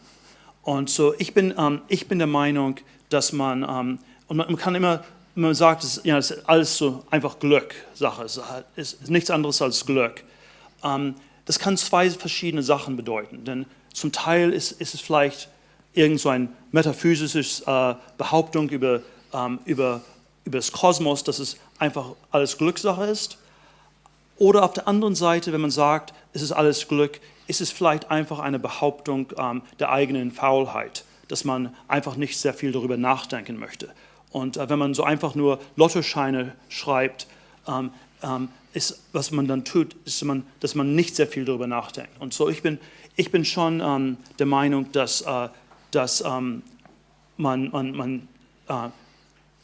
Und so, ich bin, ähm, ich bin der Meinung, dass man, ähm, und man, man kann immer, man sagt, es, ja, ist alles so einfach Glück, Sache, es ist, nichts anderes als Glück. Ähm, das kann zwei verschiedene Sachen bedeuten, denn zum Teil ist, ist es vielleicht irgend so ein metaphysisches äh, Behauptung über, ähm, über, über das Kosmos, dass es einfach alles Glückssache ist. Oder auf der anderen Seite, wenn man sagt, es ist alles Glück, ist es vielleicht einfach eine Behauptung ähm, der eigenen Faulheit, dass man einfach nicht sehr viel darüber nachdenken möchte. Und äh, wenn man so einfach nur Lottoscheine schreibt, ähm, ähm, ist, was man dann tut, ist, man, dass man nicht sehr viel darüber nachdenkt. Und so, ich bin, ich bin schon ähm, der Meinung, dass, äh, dass ähm, man, man, man äh,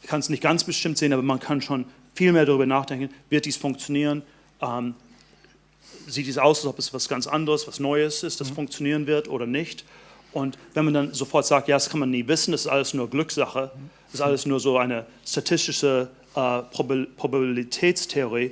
kann es nicht ganz bestimmt sehen, aber man kann schon viel mehr darüber nachdenken, wird dies funktionieren? Ähm, sieht es aus, als ob es was ganz anderes, was Neues ist, das funktionieren wird oder nicht? Und wenn man dann sofort sagt, ja, das kann man nie wissen, das ist alles nur Glückssache, das ist alles nur so eine statistische äh, Proba- Probabilitätstheorie,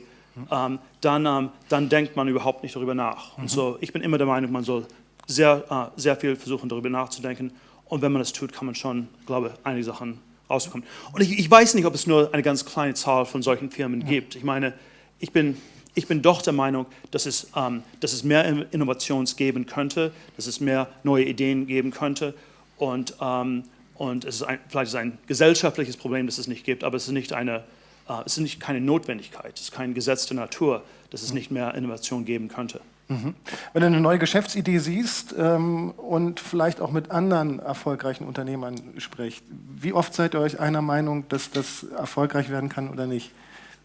ähm, dann, ähm, dann denkt man überhaupt nicht darüber nach. Und so, ich bin immer der Meinung, man soll sehr, äh, sehr viel versuchen, darüber nachzudenken. Und wenn man das tut, kann man schon, glaube ich, einige Sachen rausbekommen. Und ich, ich weiß nicht, ob es nur eine ganz kleine Zahl von solchen Firmen gibt. Ich meine, ich bin, ich bin doch der Meinung, dass es, ähm, dass es mehr In- Innovations geben könnte, dass es mehr neue Ideen geben könnte. Und, ähm, und es ist ein, vielleicht ist ein gesellschaftliches Problem, dass es nicht gibt, aber es ist nicht eine, äh, es ist nicht keine Notwendigkeit, es ist kein Gesetz der Natur, dass es nicht mehr Innovation geben könnte. Wenn du eine neue Geschäftsidee siehst ähm, und vielleicht auch mit anderen erfolgreichen Unternehmern spricht, wie oft seid ihr euch einer Meinung, dass das erfolgreich werden kann oder nicht?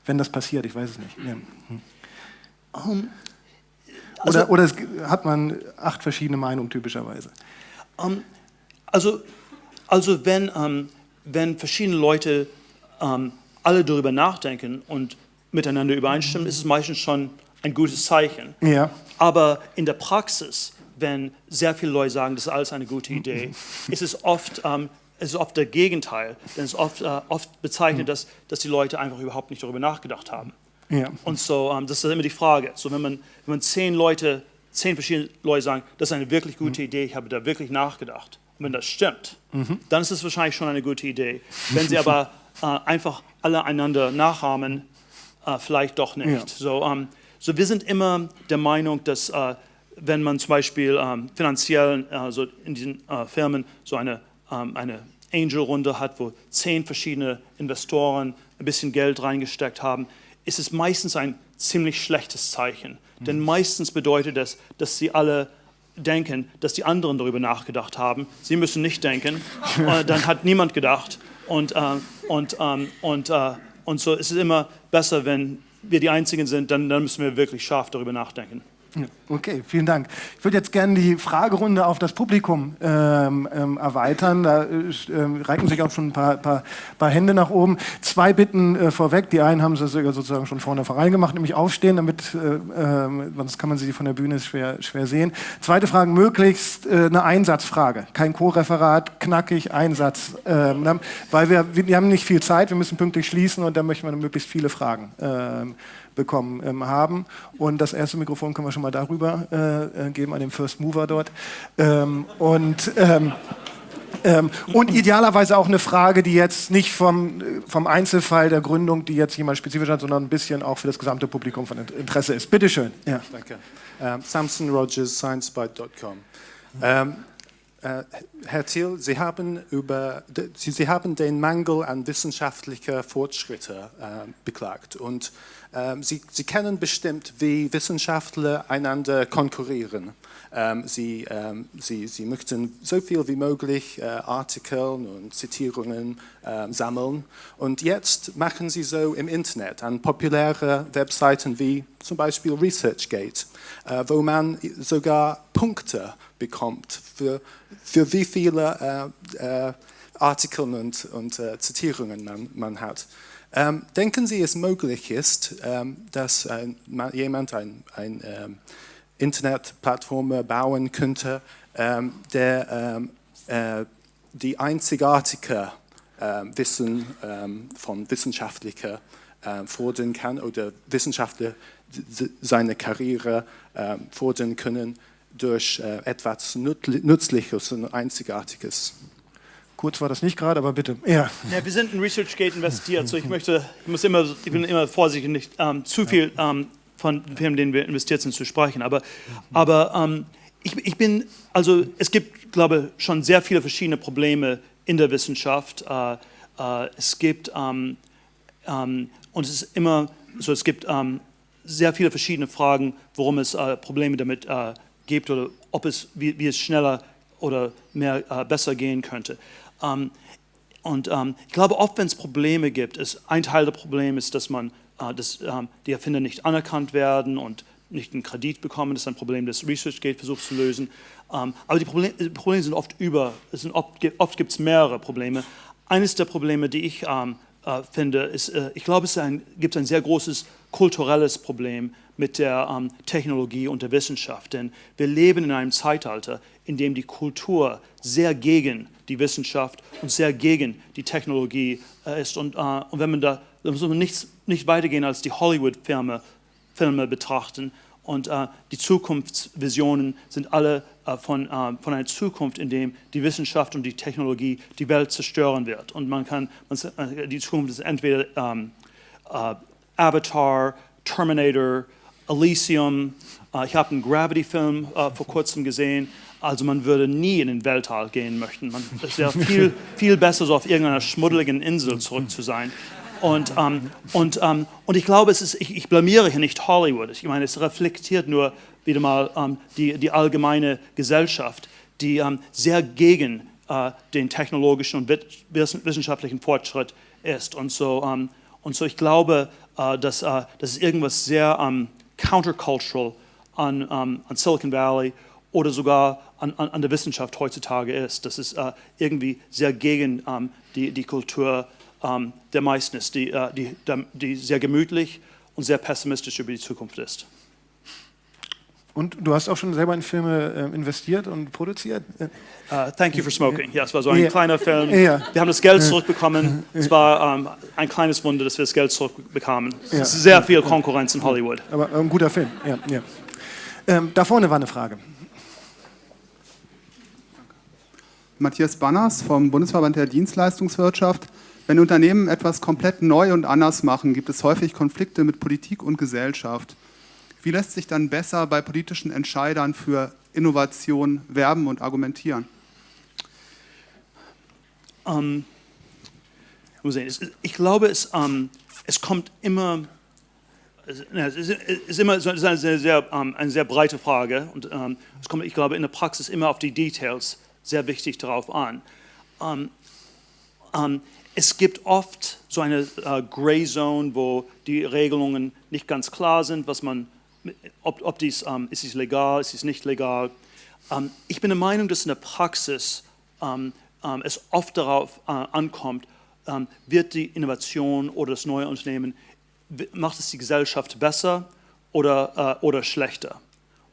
Wenn das passiert, ich weiß es nicht. Ja. Hm. also- oder oder es, hat man acht verschiedene Meinungen typischerweise? Ähm, also, also wenn, ähm, wenn verschiedene Leute ähm, alle darüber nachdenken und miteinander übereinstimmen, ist es meistens schon ein gutes Zeichen. Ja. Aber in der Praxis, wenn sehr viele Leute sagen, das ist alles eine gute Idee, ist es oft, ähm, es ist oft der Gegenteil. Denn es ist oft, äh, oft bezeichnet, dass, dass die Leute einfach überhaupt nicht darüber nachgedacht haben. Ja. Und so, ähm, das ist immer die Frage. So, wenn man, wenn man zehn Leute, zehn verschiedene Leute sagen, das ist eine wirklich gute Idee, ich habe da wirklich nachgedacht. Und wenn das stimmt, dann ist es wahrscheinlich schon eine gute Idee. Wenn sie aber äh, einfach alle einander nachahmen, äh, vielleicht doch nicht. Ja. So, ähm, so, wir sind immer der Meinung, dass äh, wenn man zum Beispiel ähm, finanziell äh, so in diesen äh, Firmen so eine, ähm, eine Angel-Runde hat, wo zehn verschiedene Investoren ein bisschen Geld reingesteckt haben, ist es meistens ein ziemlich schlechtes Zeichen. Denn meistens bedeutet das, dass sie alle denken, dass die anderen darüber nachgedacht haben. Sie müssen nicht denken. äh, dann hat niemand gedacht. Und, äh, und, ähm, und, äh, und so ist es immer besser, wenn wir die Einzigen sind, dann, dann müssen wir wirklich scharf darüber nachdenken. Okay, vielen Dank. Ich würde jetzt gerne die Fragerunde auf das Publikum ähm, ähm, erweitern. Da äh, reichen sich auch schon ein paar, paar, paar Hände nach oben. Zwei Bitten äh, vorweg. Die einen haben sie sozusagen schon vorne voran gemacht, nämlich aufstehen, damit, äh, ähm, sonst kann man sie von der Bühne schwer, schwer sehen. Zweite Frage, möglichst äh, eine Einsatzfrage. Kein Co-Referat, knackig, Einsatz. Ähm, weil wir, wir haben nicht viel Zeit, wir müssen pünktlich schließen und da möchten wir möglichst viele Fragen ähm, bekommen ähm, haben. Und das erste Mikrofon können wir schon mal darüber äh, äh geben, an den First Mover dort. Ähm, und ähm, ähm, und idealerweise auch eine Frage, die jetzt nicht vom, vom Einzelfall der Gründung, die jetzt jemand spezifisch hat, sondern ein bisschen auch für das gesamte Publikum von Interesse ist. Bitte schön. Ja. Danke. Um, Samson Rogers, ScienceBite.com. Um, Uh, Herr Thiel, Sie haben, über, Sie, Sie, haben den Mangel an wissenschaftlicher Fortschritte uh, beklagt und ähm, Sie, Sie, kennen bestimmt, wie Wissenschaftler einander konkurrieren. Ähm, Sie, ähm, Sie, Sie, möchten so viel wie möglich äh, Artikel und Zitierungen sammeln. Und jetzt machen Sie so im Internet an populäre Webseiten wie zum Beispiel ResearchGate, äh, wo man sogar Punkte bekommt für, für wie viele äh, Artikel und, und Zitierungen man, man hat. Ähm, denken Sie, es möglich ist, ähm, dass ein, jemand ein, ein ähm, Internetplattform bauen könnte, ähm, der ähm, äh, die einzigartige äh, Wissen ähm, von Wissenschaftlern äh, fordern kann oder Wissenschaftler seine Karriere fordern können durch äh, etwas Nützliches und Einzigartiges. Kurz war das nicht gerade, aber bitte. Ja. ja. wir sind in ResearchGate investiert, so ich möchte, ich muss immer, ich bin immer vorsichtig, nicht ähm, zu viel ähm, von den Firmen, denen wir investiert sind, zu sprechen. Aber, aber ähm, ich, ich, bin, also es gibt, glaube ich, schon sehr viele verschiedene Probleme in der Wissenschaft. Äh, äh, es gibt ähm, ähm, und es ist immer so, es gibt ähm, sehr viele verschiedene Fragen, warum es äh, Probleme damit äh, gibt oder ob es, wie, wie es schneller oder mehr äh, besser gehen könnte. Ähm, und ähm, ich glaube, oft, wenn es Probleme gibt, ist ein Teil der Probleme ist, dass man, äh, dass ähm, die Erfinder nicht anerkannt werden und nicht einen Kredit bekommen. Das ist ein Problem, das ResearchGate versucht zu lösen. Aber die Probleme, die Probleme, sind oft über, sind oft, oft gibt es mehrere Probleme. Eines der Probleme, die ich äh, finde, ist, äh, ich glaube, es ein, gibt ein sehr großes kulturelles Problem mit der ähm, Technologie und der Wissenschaft. Denn wir leben in einem Zeitalter, in dem die Kultur sehr gegen die Wissenschaft und sehr gegen die Technologie äh, ist. Und, äh, und, wenn man da, da muss man nichts, nicht weitergehen als die Hollywood-Filme Filme betrachten. Und äh, die Zukunftsvisionen sind alle äh, von, äh, von einer Zukunft, in der die Wissenschaft und die Technologie die Welt zerstören wird. Und man kann, man, äh, die Zukunft ist entweder ähm, Avatar, Terminator, Elysium. ich habe einen Gravity-Film vor kurzem gesehen. Also man würde nie in den Weltall gehen möchten. Man, es wäre viel, viel besser, so auf irgendeiner schmuddeligen Insel zurück zu sein. Und, ähm, und, ähm, und ich glaube, es ist, ich, ich, blamiere hier nicht Hollywood. Ich meine, es reflektiert nur wieder mal ähm, die, die allgemeine Gesellschaft, die ähm, sehr gegen äh, den technologischen und wissenschaftlichen Fortschritt ist. Und so, ähm, und so ich glaube, äh, dass, äh, dass es irgendwas sehr ähm, countercultural an, an Silicon Valley oder sogar an, an, an, der Wissenschaft heutzutage ist. Das ist äh, irgendwie sehr gegen ähm, die, die Kultur ähm, der meisten ist, die, äh, die, die sehr gemütlich und sehr pessimistisch über die Zukunft ist. Und du hast auch schon selber in Filme äh, investiert und produziert? Uh, thank you for smoking. Ja, es war so ein ja. kleiner Film. Ja. Wir haben das Geld zurückbekommen. Es war ähm, ein kleines Wunder, dass wir das Geld zurückbekamen. Es ist sehr viel Konkurrenz in Hollywood. Aber ein guter Film. Ja, ähm, da vorne war eine Frage. Matthias Banners vom Bundesverband der Dienstleistungswirtschaft. Wenn Unternehmen etwas komplett neu und anders machen, gibt es häufig Konflikte mit Politik und Gesellschaft. Wie lässt sich dann besser bei politischen Entscheidern für Innovation werben und argumentieren? Um, ich glaube, es, um, es kommt immer, es ist immer es ist eine, sehr, sehr, um, eine sehr breite Frage und es kommt, ich glaube, in der Praxis immer auf die Details sehr wichtig darauf an. es gibt oft so eine äh, Gray Zone, wo die Regelungen nicht ganz klar sind, was man, ob, ob dies, ähm, ist es legal, ist es nicht legal. Ähm, ich bin der Meinung, dass in der Praxis ähm, ähm es oft darauf äh, ankommt, ähm, wird die Innovation oder das neue Unternehmen, macht es die Gesellschaft besser oder, äh, oder schlechter?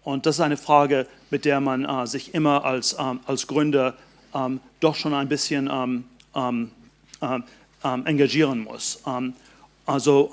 Und das ist eine Frage, mit der man äh, sich immer als, ähm, als Gründer ähm, doch schon ein bisschen ähm, ähm, ähm, engagieren muss. also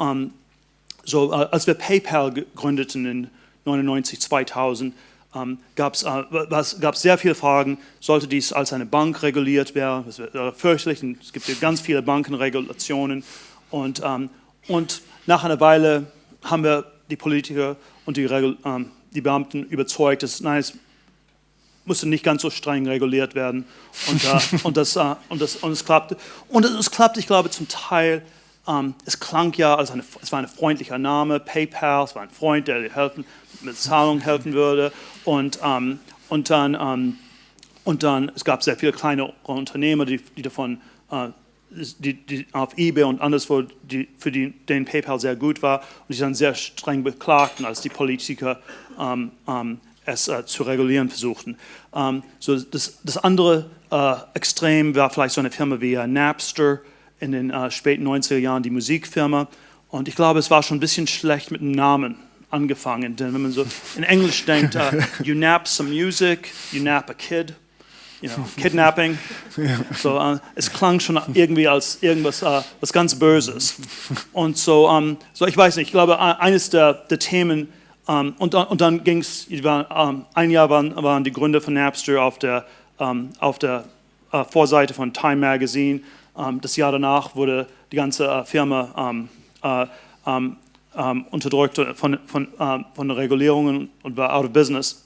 so, äh, als wir PayPal gründeten in 99, 2000, ähm, gab es äh, sehr viele Fragen, sollte dies als eine Bank reguliert werden, das wäre fürchterlich, es gibt ja ganz viele Bankenregulationen und, ähm, und nach einer Weile haben wir die Politiker und die, ähm, die Beamten überzeugt, dass nein, es musste nicht ganz so streng reguliert werden. Und, äh, und, das, äh, und, das, und es klappte. Und es, klappte, ich glaube, zum Teil, ähm, es klang ja, als eine, es war ein freundlicher Name, PayPal, es war ein Freund, der helfen, mit Zahlung helfen würde. Und, ähm, und, dann, ähm, und dann, es gab sehr viele kleine Unternehmer, die, die davon äh, die, die auf eBay und anderswo, die, für die, denen PayPal sehr gut war und die dann sehr streng beklagten, als die Politiker es äh, zu regulieren versuchten. Ähm, so das, das andere äh, Extrem war vielleicht so eine Firma wie äh, Napster in den äh, späten 90er Jahren, die Musikfirma. Und ich glaube, es war schon ein bisschen schlecht mit dem Namen angefangen, denn wenn man so in Englisch denkt, uh, you nap some music, you nap a kid, you know, kidnapping. So, uh, es klang schon irgendwie als irgendwas uh, was ganz Böses. Und so, um, so, ich weiß nicht, ich glaube, eines der, der Themen, um, und, und dann ging es, um, ein Jahr waren, waren die Gründer von Napster auf der, auf der uh, Vorseite von Time Magazine. das Jahr danach wurde die ganze uh, Firma uh, unterdrückt von, von, von Regulierungen und war out of business.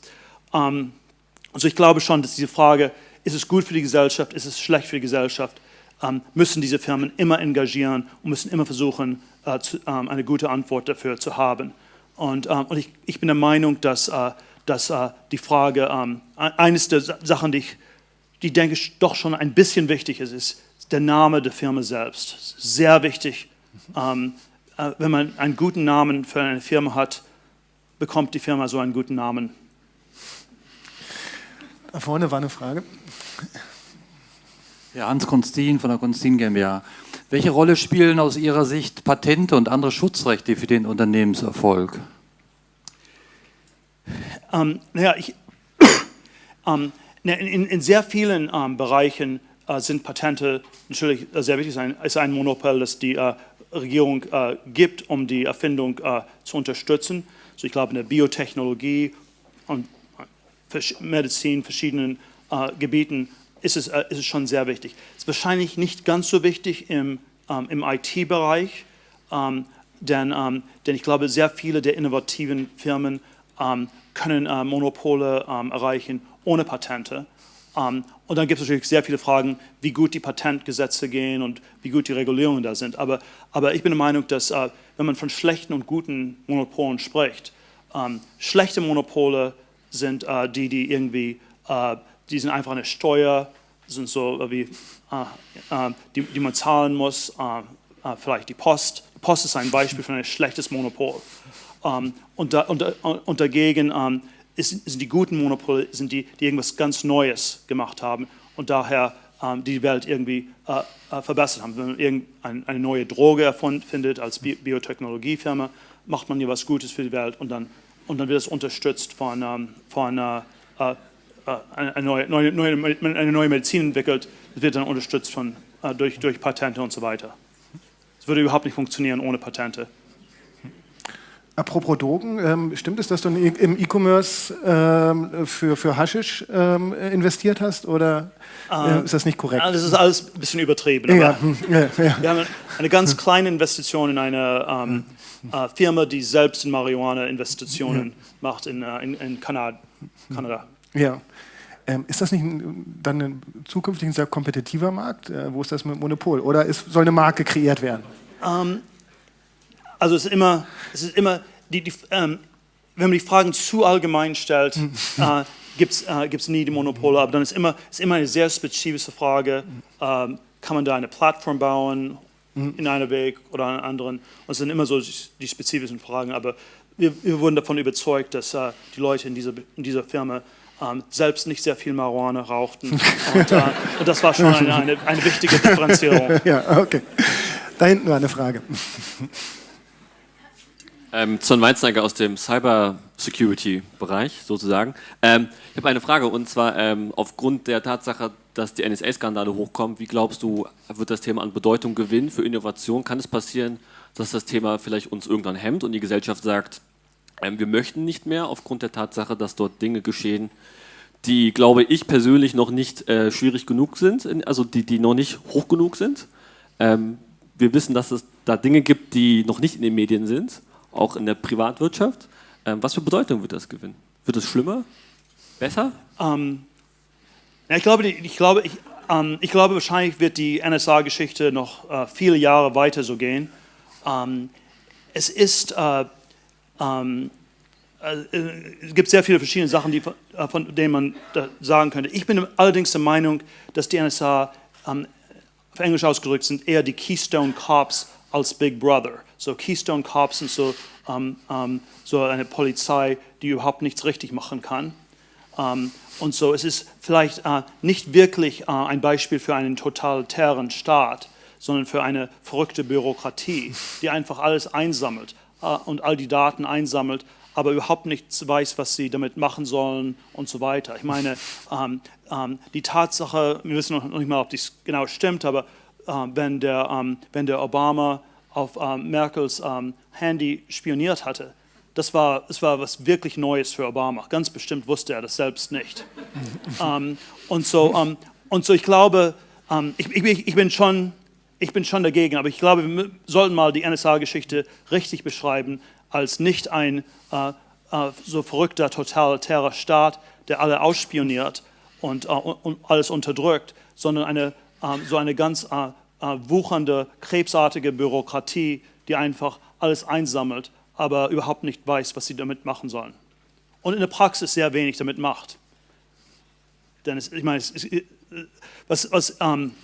Also ich glaube schon, dass diese Frage, ist es gut für die Gesellschaft, ist es schlecht für die Gesellschaft, ähm, müssen diese Firmen immer engagieren und müssen immer versuchen, zu, ähm, eine gute Antwort dafür zu haben. Und, ähm, und ich, ich, bin der Meinung, dass, äh, dass äh, die Frage, ähm, eines der Sachen, die ich die denke ich doch schon ein bisschen wichtig ist, ist der Name der Firma selbst. Sehr wichtig. Ähm, äh, wenn man einen guten Namen für eine Firma hat, bekommt die Firma so einen guten Namen da vorne war eine Frage. Ja, Hans Konstin von der Konstin GmbH. Welche Rolle spielen aus Ihrer Sicht Patente und andere Schutzrechte für den Unternehmenserfolg? Ähm, naja, ich, ähm, in, in, sehr vielen ähm, Bereichen äh, sind Patente natürlich sehr wichtig. Es ist ein Monopol, das die äh, Regierung äh, gibt, um die Erfindung äh, zu unterstützen. Also ich glaube, in der Biotechnologie und Medizin, verschiedenen äh, Gebieten ist es, äh, ist es schon sehr wichtig. Ist wahrscheinlich nicht ganz so wichtig im, ähm, im IT-Bereich, ähm, denn, ähm, denn ich glaube, sehr viele der innovativen Firmen ähm, können äh, Monopole ähm, erreichen ohne Patente. Ähm, und dann gibt es natürlich sehr viele Fragen, wie gut die Patentgesetze gehen und wie gut die Regulierungen da sind. Aber, aber ich bin der Meinung, dass äh, wenn man von schlechten und guten Monopolen spricht, schlechte Monopole sind äh, die, die irgendwie, äh, die sind einfach eine Steuer, sind so wie, die, die man zahlen muss, äh, vielleicht die Post. Die Post ist ein Beispiel für ein schlechtes Monopol. Ähm, und, da, und, und, dagegen ähm, ist, sind die guten Monopole, sind die, die irgendwas ganz Neues gemacht haben und daher ähm, die Welt irgendwie verbessert haben. Wenn man eine neue Droge erfindet als Bi Biotechnologiefirma, macht man ja was Gutes für die Welt und dann und dann wird es unterstützt von, von äh, äh, eine, neue, eine neue Medizin entwickelt, das wird dann unterstützt von, äh, durch, durch Patente und so weiter. Es würde überhaupt nicht funktionieren ohne Patente. Apropos Drogen, ähm, stimmt es, dass du im E-Commerce ähm, für, für Haschisch ähm, investiert hast oder äh, ist das nicht korrekt? Das ist alles ein bisschen übertrieben. Ja, hm, ja, ja. Wir haben eine ganz kleine Investition in eine ähm, äh, Firma, die selbst in Marihuana-Investitionen ja. macht in, äh, in, in Kanada. Kanada. Ja. Ähm, ist das nicht dann ein zukünftig ein sehr kompetitiver Markt? Äh, wo ist das mit Monopol? Oder ist, soll eine Marke kreiert werden? Ähm, also es ist immer, es ist immer die, die, ähm, wenn man die Fragen zu allgemein stellt, äh, gibt es äh, nie die Monopole, aber dann ist immer, ist immer eine sehr spezifische Frage, ähm, kann man da eine Plattform bauen in einer Weg oder in einer anderen. Und es sind immer so die spezifischen Fragen, aber wir, wir wurden davon überzeugt, dass äh, die Leute in dieser, in dieser Firma ähm, selbst nicht sehr viel Marihuana rauchten. Und, äh, und das war schon eine, eine, eine wichtige Differenzierung. ja, okay. Da hinten war eine Frage. Ähm, John Weizneiger aus dem Cyber-Security-Bereich sozusagen. Ähm, ich habe eine Frage und zwar ähm, aufgrund der Tatsache, dass die NSA-Skandale hochkommen, wie glaubst du, wird das Thema an Bedeutung gewinnen für Innovation? Kann es passieren, dass das Thema vielleicht uns irgendwann hemmt und die Gesellschaft sagt, wir möchten nicht mehr aufgrund der Tatsache, dass dort Dinge geschehen, die, glaube ich persönlich, noch nicht äh, schwierig genug sind, also die, die noch nicht hoch genug sind. Ähm, wir wissen, dass es da Dinge gibt, die noch nicht in den Medien sind auch in der Privatwirtschaft. Ähm, was für Bedeutung wird das gewinnen? Wird es schlimmer? Besser? Ähm, ja, ich, glaube, ich, glaube, ich, ähm, ich glaube, wahrscheinlich wird die NSA-Geschichte noch äh, viele Jahre weiter so gehen. Ähm, es ist, äh, ähm, äh, es gibt sehr viele verschiedene Sachen, die, äh, von denen man sagen könnte. Ich bin allerdings der Meinung, dass die NSA, ähm, auf Englisch ausgedrückt, sind eher die Keystone Cops als Big Brother. So Keystone Cops sind so, ähm, ähm, so eine Polizei, die überhaupt nichts richtig machen kann. Ähm, und so, es ist vielleicht äh, nicht wirklich äh, ein Beispiel für einen totalitären Staat, sondern für eine verrückte Bürokratie, die einfach alles einsammelt äh, und all die Daten einsammelt, aber überhaupt nichts weiß, was sie damit machen sollen und so weiter. Ich meine, ähm, ähm, die Tatsache, wir wissen noch nicht mal, ob dies genau stimmt, aber äh, wenn, der, ähm, wenn der Obama auf ähm, Merkels ähm, Handy spioniert hatte. Das war, das war was wirklich Neues für Obama. Ganz bestimmt wusste er das selbst nicht. ähm, und, so, ähm, und so, ich glaube, ich, ich, ich, bin schon, ich bin schon dagegen, aber ich glaube, wir sollten mal die NSA-Geschichte richtig beschreiben als nicht ein äh, äh, so verrückter, totalitärer Staat, der alle ausspioniert und, äh, und alles unterdrückt, sondern eine, ähm, so eine ganz äh, äh, wuchernde, krebsartige Bürokratie, die einfach alles einsammelt, aber überhaupt nicht weiß, was sie damit machen sollen. Und in der Praxis sehr wenig damit macht. Denn es, ich meine, es, es, was, was, ähm,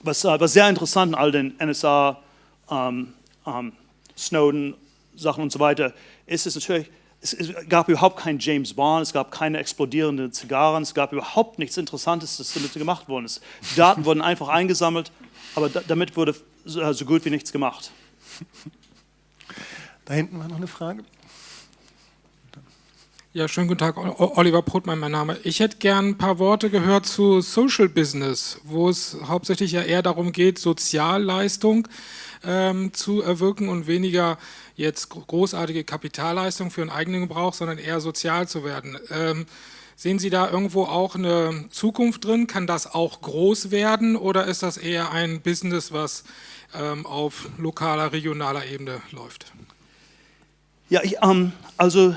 was, äh, was, sehr interessant an all den NSA, ähm, ähm, Snowden, Sachen und so weiter, ist es natürlich, es, es, gab überhaupt keinen James Bond, es gab keine explodierenden Zigarren, es gab überhaupt nichts Interessantes, das damit gemacht worden ist. Die Daten wurden einfach eingesammelt aber da, damit wurde so, so gut wie nichts gemacht. Da hinten war noch eine Frage. Ja, schönen guten Tag, Oliver Brotmann, mein Name. Ich hätte gern ein paar Worte gehört zu Social Business, wo es hauptsächlich ja eher darum geht, Sozialleistung ähm, zu erwirken und weniger jetzt großartige Kapitalleistung für einen eigenen Gebrauch, sondern eher sozial zu werden. Ähm, Sehen Sie da irgendwo auch eine Zukunft drin? Kann das auch groß werden oder ist das eher ein Business, was ähm, auf lokaler, regionaler Ebene läuft? Ja, ich, ähm, also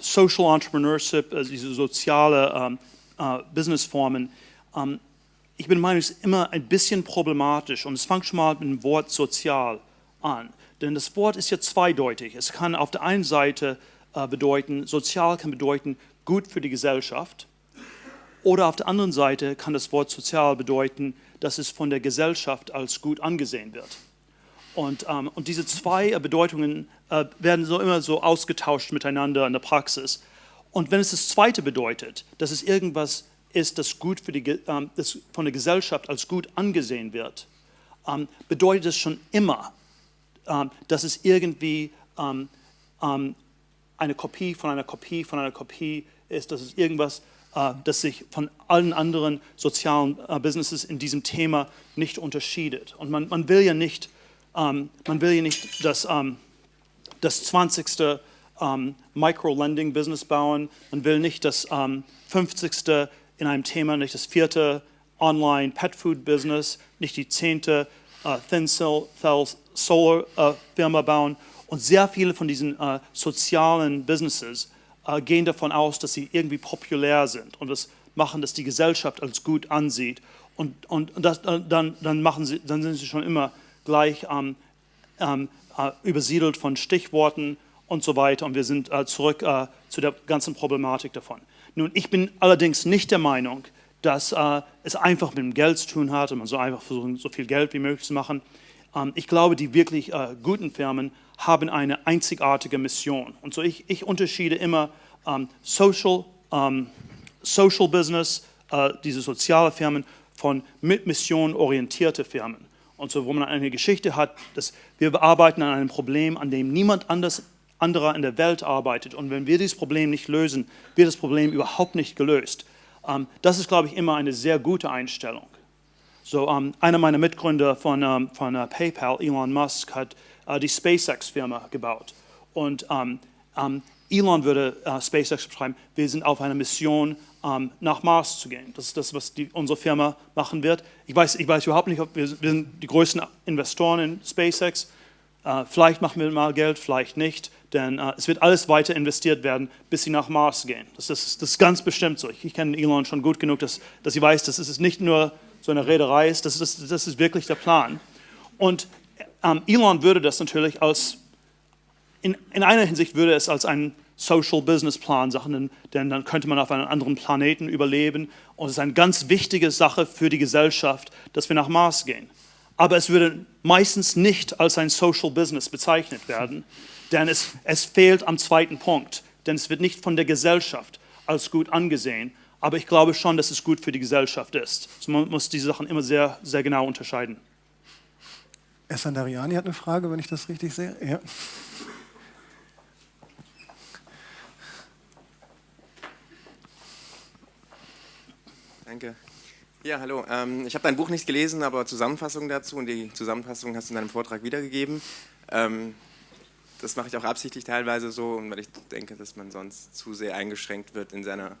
Social Entrepreneurship, also diese soziale ähm, äh, Businessformen, ähm, ich bin der es ist immer ein bisschen problematisch und es fängt schon mal mit dem Wort sozial an. Denn das Wort ist ja zweideutig. Es kann auf der einen Seite äh, bedeuten, sozial kann bedeuten gut für die Gesellschaft. Oder auf der anderen Seite kann das Wort sozial bedeuten, dass es von der Gesellschaft als gut angesehen wird. Und, ähm, und diese zwei Bedeutungen äh, werden so immer so ausgetauscht miteinander in der Praxis. Und wenn es das Zweite bedeutet, dass es irgendwas ist, das gut für die, ähm, das von der Gesellschaft als gut angesehen wird, ähm, bedeutet es schon immer, ähm, dass es irgendwie ähm, ähm, eine Kopie von einer Kopie von einer Kopie ist, dass es irgendwas, äh, das sich von allen anderen sozialen äh, Businesses in diesem Thema nicht unterscheidet. Und man, man will ja nicht, man will ja nicht das, ähm, das 20. Ähm, Micro-Lending-Business bauen, man will nicht das ähm, 50. in einem Thema, nicht das vierte Online-Pet-Food-Business, nicht die zehnte äh, Thin-Cell-Solar-Firma äh, bauen. Und sehr viele von diesen äh, sozialen Businesses gehen davon aus, dass sie irgendwie populär sind und das machen, dass die Gesellschaft als gut ansieht. Und, und das, dann, dann, machen sie, dann sind sie schon immer gleich ähm, ähm, äh, übersiedelt von Stichworten und so weiter. Und wir sind äh, zurück äh, zu der ganzen Problematik davon. Nun, ich bin allerdings nicht der Meinung, dass äh, es einfach mit dem Geld zu tun hat und man soll einfach versuchen, so viel Geld wie möglich zu machen. Ähm, ich glaube, die wirklich äh, guten Firmen haben eine einzigartige Mission. Und so ich, ich unterschiede immer ähm, Social, ähm, Social Business, diese soziale Firmen, von mit Mission orientierte Firmen. Und so, wo man eine Geschichte hat, dass wir arbeiten an einem Problem, an dem niemand anders, anderer in der Welt arbeitet. Und wenn wir dieses Problem nicht lösen, wird das Problem überhaupt nicht gelöst. Ähm, das ist, glaube ich, immer eine sehr gute Einstellung. So, um, ähm, einer meiner Mitgründer von, um, ähm, von uh, PayPal, Elon Musk, hat uh, die SpaceX-Firma gebaut. Und um, Elon würde uh, SpaceX beschreiben, wir sind auf einer Mission, nach Mars zu gehen. Das ist das, was die, unsere Firma machen wird. Ich weiß, ich weiß überhaupt nicht, ob wir, wir sind die größten Investoren in SpaceX. Uh, vielleicht machen wir mal Geld, vielleicht nicht denn äh, es wird alles weiter investiert werden, bis sie nach Mars gehen. Das, das, das ist ganz bestimmt so. Ich, ich kenne Elon schon gut genug, dass, dass sie weiß, dass es nicht nur so eine Reederei ist, das, das, das ist wirklich der Plan. Und ähm, Elon würde das natürlich als, in, in einer Hinsicht würde es als einen Social Business Plan sagen, denn dann könnte man auf einem anderen Planeten überleben. Und es ist eine ganz wichtige Sache für die Gesellschaft, dass wir nach Mars gehen. Aber es würde meistens nicht als ein Social Business bezeichnet werden, denn es, es fehlt am zweiten Punkt, denn es wird nicht von der Gesellschaft als gut angesehen, aber ich glaube schon, dass es gut für die Gesellschaft ist. Also man muss diese Sachen immer sehr, sehr genau unterscheiden. Essandariani hat eine Frage, wenn ich das richtig sehe. Ja. Danke. Ja, hallo. Ähm, ich habe dein Buch nicht gelesen, aber Zusammenfassung dazu und die Zusammenfassung hast du in deinem Vortrag wiedergegeben. Ähm, das mache ich auch absichtlich teilweise so, weil ich denke, dass man sonst zu sehr eingeschränkt wird in seiner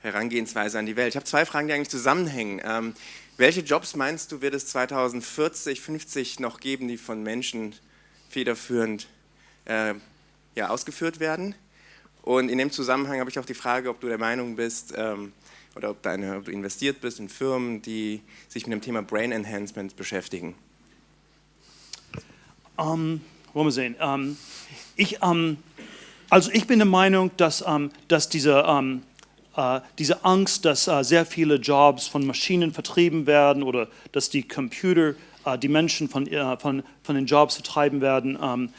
Herangehensweise an die Welt. Ich habe zwei Fragen, die eigentlich zusammenhängen. Ähm, welche Jobs meinst du, wird es 2040, 50 noch geben, die von Menschen federführend äh, ja, ausgeführt werden? Und in dem Zusammenhang habe ich auch die Frage, ob du der Meinung bist, ähm, oder ob, deine, ob du investiert bist in Firmen, die sich mit dem Thema Brain Enhancement beschäftigen. Um wollen wir sehen. Ähm, ich, ähm, also ich bin der Meinung, dass, ähm, dass diese, ähm, äh, diese Angst, dass äh, sehr viele Jobs von Maschinen vertrieben werden oder dass die Computer äh, die Menschen von, von, von den Jobs vertreiben werden, ähm,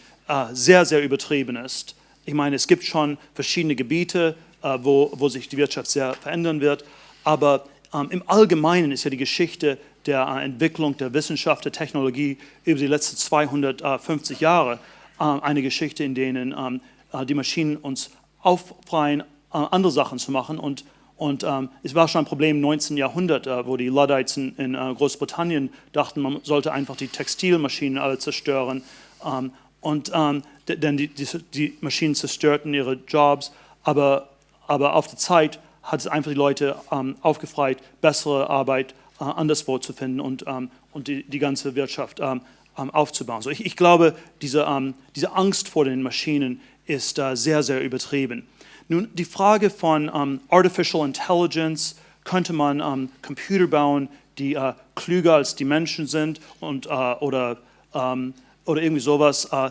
sehr, sehr übertrieben ist. Ich meine, es gibt schon verschiedene Gebiete, wo, wo sich die Wirtschaft sehr verändern wird, aber ähm, im Allgemeinen ist ja die Geschichte der äh, Entwicklung der Wissenschaft, der Technologie über die letzten 250 Jahre äh, eine Geschichte, in denen ähm, äh, die Maschinen uns auffreien, andere Sachen zu machen. Und, und ähm, es war schon ein Problem im 19. Jahrhundert, wo die Luddites in, in Großbritannien dachten, man sollte einfach die Textilmaschinen alle zerstören. Ähm, und, denn die, die, die Maschinen zerstörten ihre Jobs, aber, aber auf der Zeit hat es einfach die Leute ähm, aufgefreit, bessere Arbeit äh, anderswo zu finden und, ähm, und die, die ganze Wirtschaft ähm, ähm, aufzubauen. So ich, ich glaube, diese, diese Angst vor den Maschinen ist äh, sehr, sehr übertrieben. Nun, die Frage von um, Artificial Intelligence, könnte man Computer bauen, die uh, klüger als die Menschen sind und, uh, oder, oder irgendwie sowas. Uh,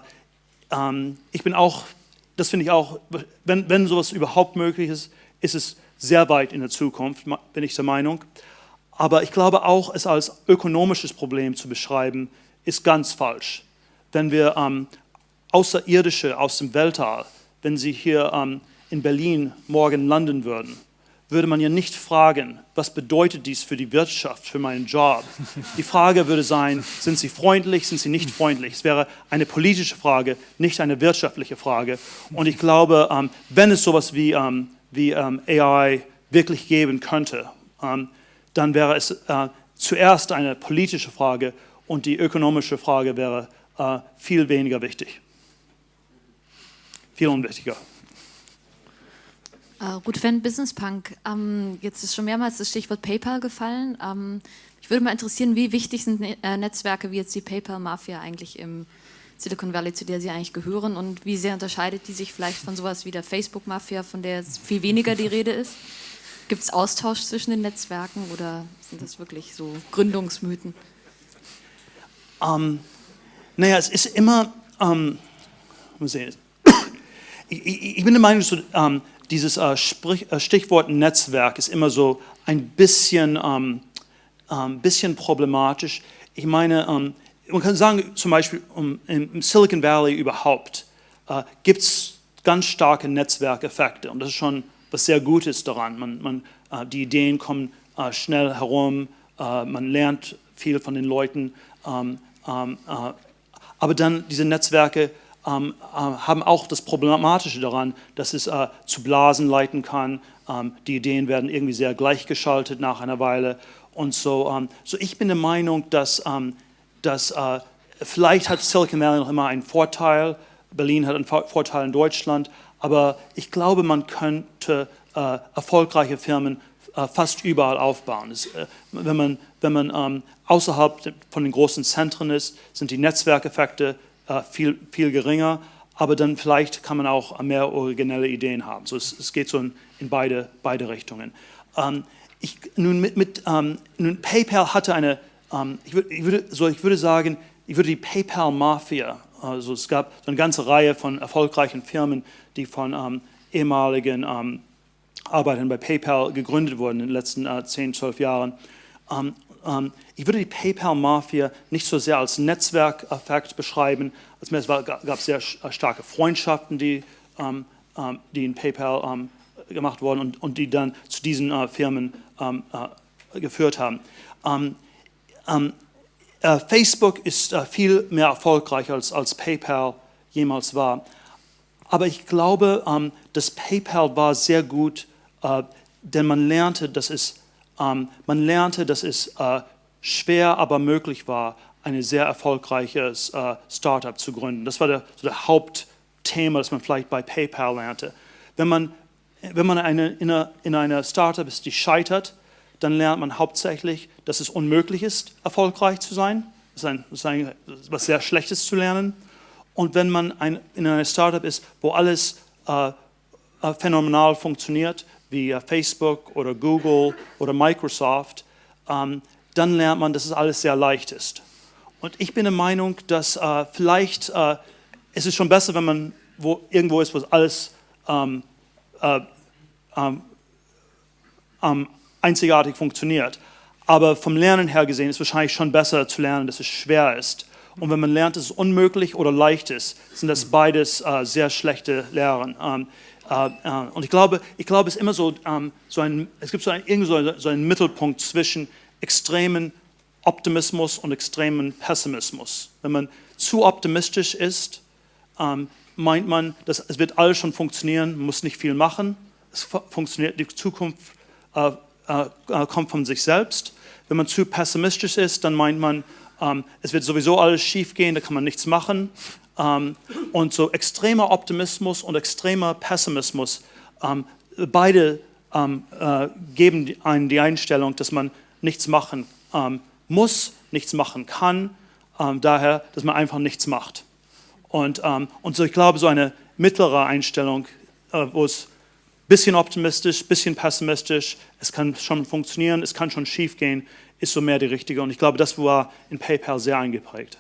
ich bin auch, das finde ich auch, wenn, wenn sowas überhaupt möglich ist, ist es sehr weit in der Zukunft, bin ich der Meinung. Aber ich glaube auch, es als ökonomisches Problem zu beschreiben, ist ganz falsch. Wenn wir ähm, Außerirdische aus dem Weltall, wenn sie hier ähm, in Berlin morgen landen würden, würde man ja nicht fragen, was bedeutet dies für die Wirtschaft, für meinen Job. Die Frage würde sein, sind sie freundlich, sind sie nicht freundlich. Es wäre eine politische Frage, nicht eine wirtschaftliche Frage. Und ich glaube, ähm, wenn es sowas wie, ähm, wie ähm, AI wirklich geben könnte, dann wäre es äh, zuerst eine politische Frage und die ökonomische Frage wäre äh, viel weniger wichtig. Viel unwichtiger. Uh, Ruth Fenn, Business Punk. Ähm, jetzt ist schon mehrmals das Stichwort PayPal gefallen. Ähm, mich würde mal interessieren, wie wichtig sind ne äh, Netzwerke wie jetzt die PayPal-Mafia eigentlich im Silicon Valley, zu der sie eigentlich gehören und wie sehr unterscheidet die sich vielleicht von sowas wie der Facebook-Mafia, von der viel weniger die Rede ist? Gibt es Austausch zwischen den Netzwerken oder sind das wirklich so Gründungsmythen? Ähm, naja, es ist immer, ähm, ich, ich, bin der Meinung, so, ähm, dieses äh, äh, Stichwort Netzwerk ist immer so ein bisschen, ähm, ähm, bisschen problematisch. Ich meine, ähm, man kann sagen, zum Beispiel um, im Silicon Valley überhaupt äh, gibt es ganz starke Netzwerkeffekte und das ist schon was sehr Gutes daran. Man, man, äh, die Ideen kommen äh, schnell herum, äh, man lernt viel von den Leuten, ähm, ähm, äh, aber dann diese Netzwerke ähm, äh, haben auch das Problematische daran, dass es zu Blasen leiten kann. die Ideen werden irgendwie sehr gleichgeschaltet nach einer Weile und so. so ich bin der Meinung, dass dass äh, vielleicht hat Silicon Valley noch immer einen Vorteil, Berlin hat einen Vorteil in Deutschland, aber ich glaube, man könnte äh, erfolgreiche Firmen äh, fast überall aufbauen. Das, äh, wenn man, wenn man ähm, außerhalb von den großen Zentren ist, sind die Netzwerkeffekte äh, viel, viel geringer, aber dann vielleicht kann man auch mehr originelle Ideen haben. So, es, es geht so in, in beide, beide Richtungen. Ähm, ich, nun, mit, mit ähm, nun, PayPal hatte eine ähm, ich, würd, ich, würde, so, ich würde sagen, ich würde die PayPal-Mafia, also es gab so eine ganze Reihe von erfolgreichen Firmen, die von ähm, ehemaligen ähm, Arbeitern bei PayPal gegründet wurden in den letzten äh, 10, 12 Jahren. Ähm, ähm, ich würde die PayPal-Mafia nicht so sehr als Netzwerkeffekt beschreiben, als mehr es war, gab sehr starke Freundschaften, die, ähm, die in PayPal gemacht wurden und, und, die dann zu diesen äh, Firmen äh, geführt haben. Ähm, äh, Facebook ist viel mehr erfolgreich als, als PayPal jemals war. Aber ich glaube, ähm, dass PayPal war sehr gut, denn man lernte, dass es, ähm, man lernte, dass es äh, schwer, aber möglich war, ein sehr erfolgreiches äh, Startup zu gründen. Das war der, so der Hauptthema, das man vielleicht bei PayPal lernte. Wenn man, wenn man eine, in, einer, in einer Startup ist, die scheitert, dann lernt man hauptsächlich, dass es unmöglich ist, erfolgreich zu sein. Das ist, ein, das ist ein, was sehr Schlechtes zu lernen. Und wenn man ein, in einer Startup ist, wo alles äh, äh, phänomenal funktioniert, wie Facebook oder Google oder Microsoft, ähm, dann lernt man, dass es alles sehr leicht ist. Und ich bin der Meinung, dass äh, vielleicht äh, es ist schon besser, wenn man wo, irgendwo ist, wo alles ähm, äh, ähm, ähm einzigartig funktioniert. Aber vom Lernen her gesehen ist es wahrscheinlich schon besser zu lernen, dass es schwer ist. Und wenn man lernt, dass es unmöglich oder leicht ist, sind das beides äh, sehr schlechte Lehren. Ähm, äh, äh, und ich glaube, ich glaube, es ist immer so, ähm, so ein, es gibt so, ein, so, einen Mittelpunkt zwischen extremen Optimismus und extremen Pessimismus. Wenn man zu optimistisch ist, ähm, meint man, dass es wird alles schon funktionieren, muss nicht viel machen. Es funktioniert, die Zukunft äh, äh, äh, kommt von sich selbst. Wenn man zu pessimistisch ist, dann meint man, ähm, es wird sowieso alles schief gehen, da kann man nichts machen. Ähm, und so extremer Optimismus und extremer Pessimismus, ähm, beide ähm, äh, geben einen die Einstellung, dass man nichts machen muss, nichts machen kann, daher, dass man einfach nichts macht. Und, und so ich glaube, so eine mittlere Einstellung, äh, wo es bisschen optimistisch, bisschen pessimistisch, es kann schon funktionieren, es kann schon schief gehen, ist so mehr die richtige. Und ich glaube, das war in PayPal sehr eingeprägt.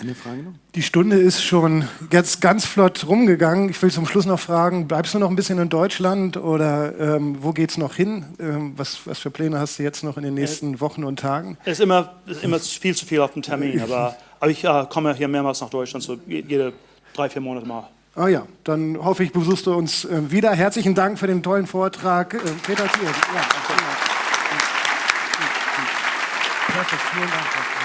Eine Frage noch? Die Stunde ist schon jetzt ganz flott rumgegangen. Ich will zum Schluss noch fragen, bleibst du noch ein bisschen in Deutschland oder ähm, wo geht es noch hin? Ähm, was, was, für Pläne hast du jetzt noch in den nächsten äh, Wochen und Tagen? Es ist immer, ist immer viel zu viel auf dem Termin, aber, aber ich äh, komme hier mehrmals nach Deutschland, so jede drei, vier Monate mal. Ah ja, dann hoffe ich, besuchst du uns äh, wieder. Herzlichen Dank für den tollen Vortrag. Äh, Peter Thiel. Ja, Perfekt, vielen Dank.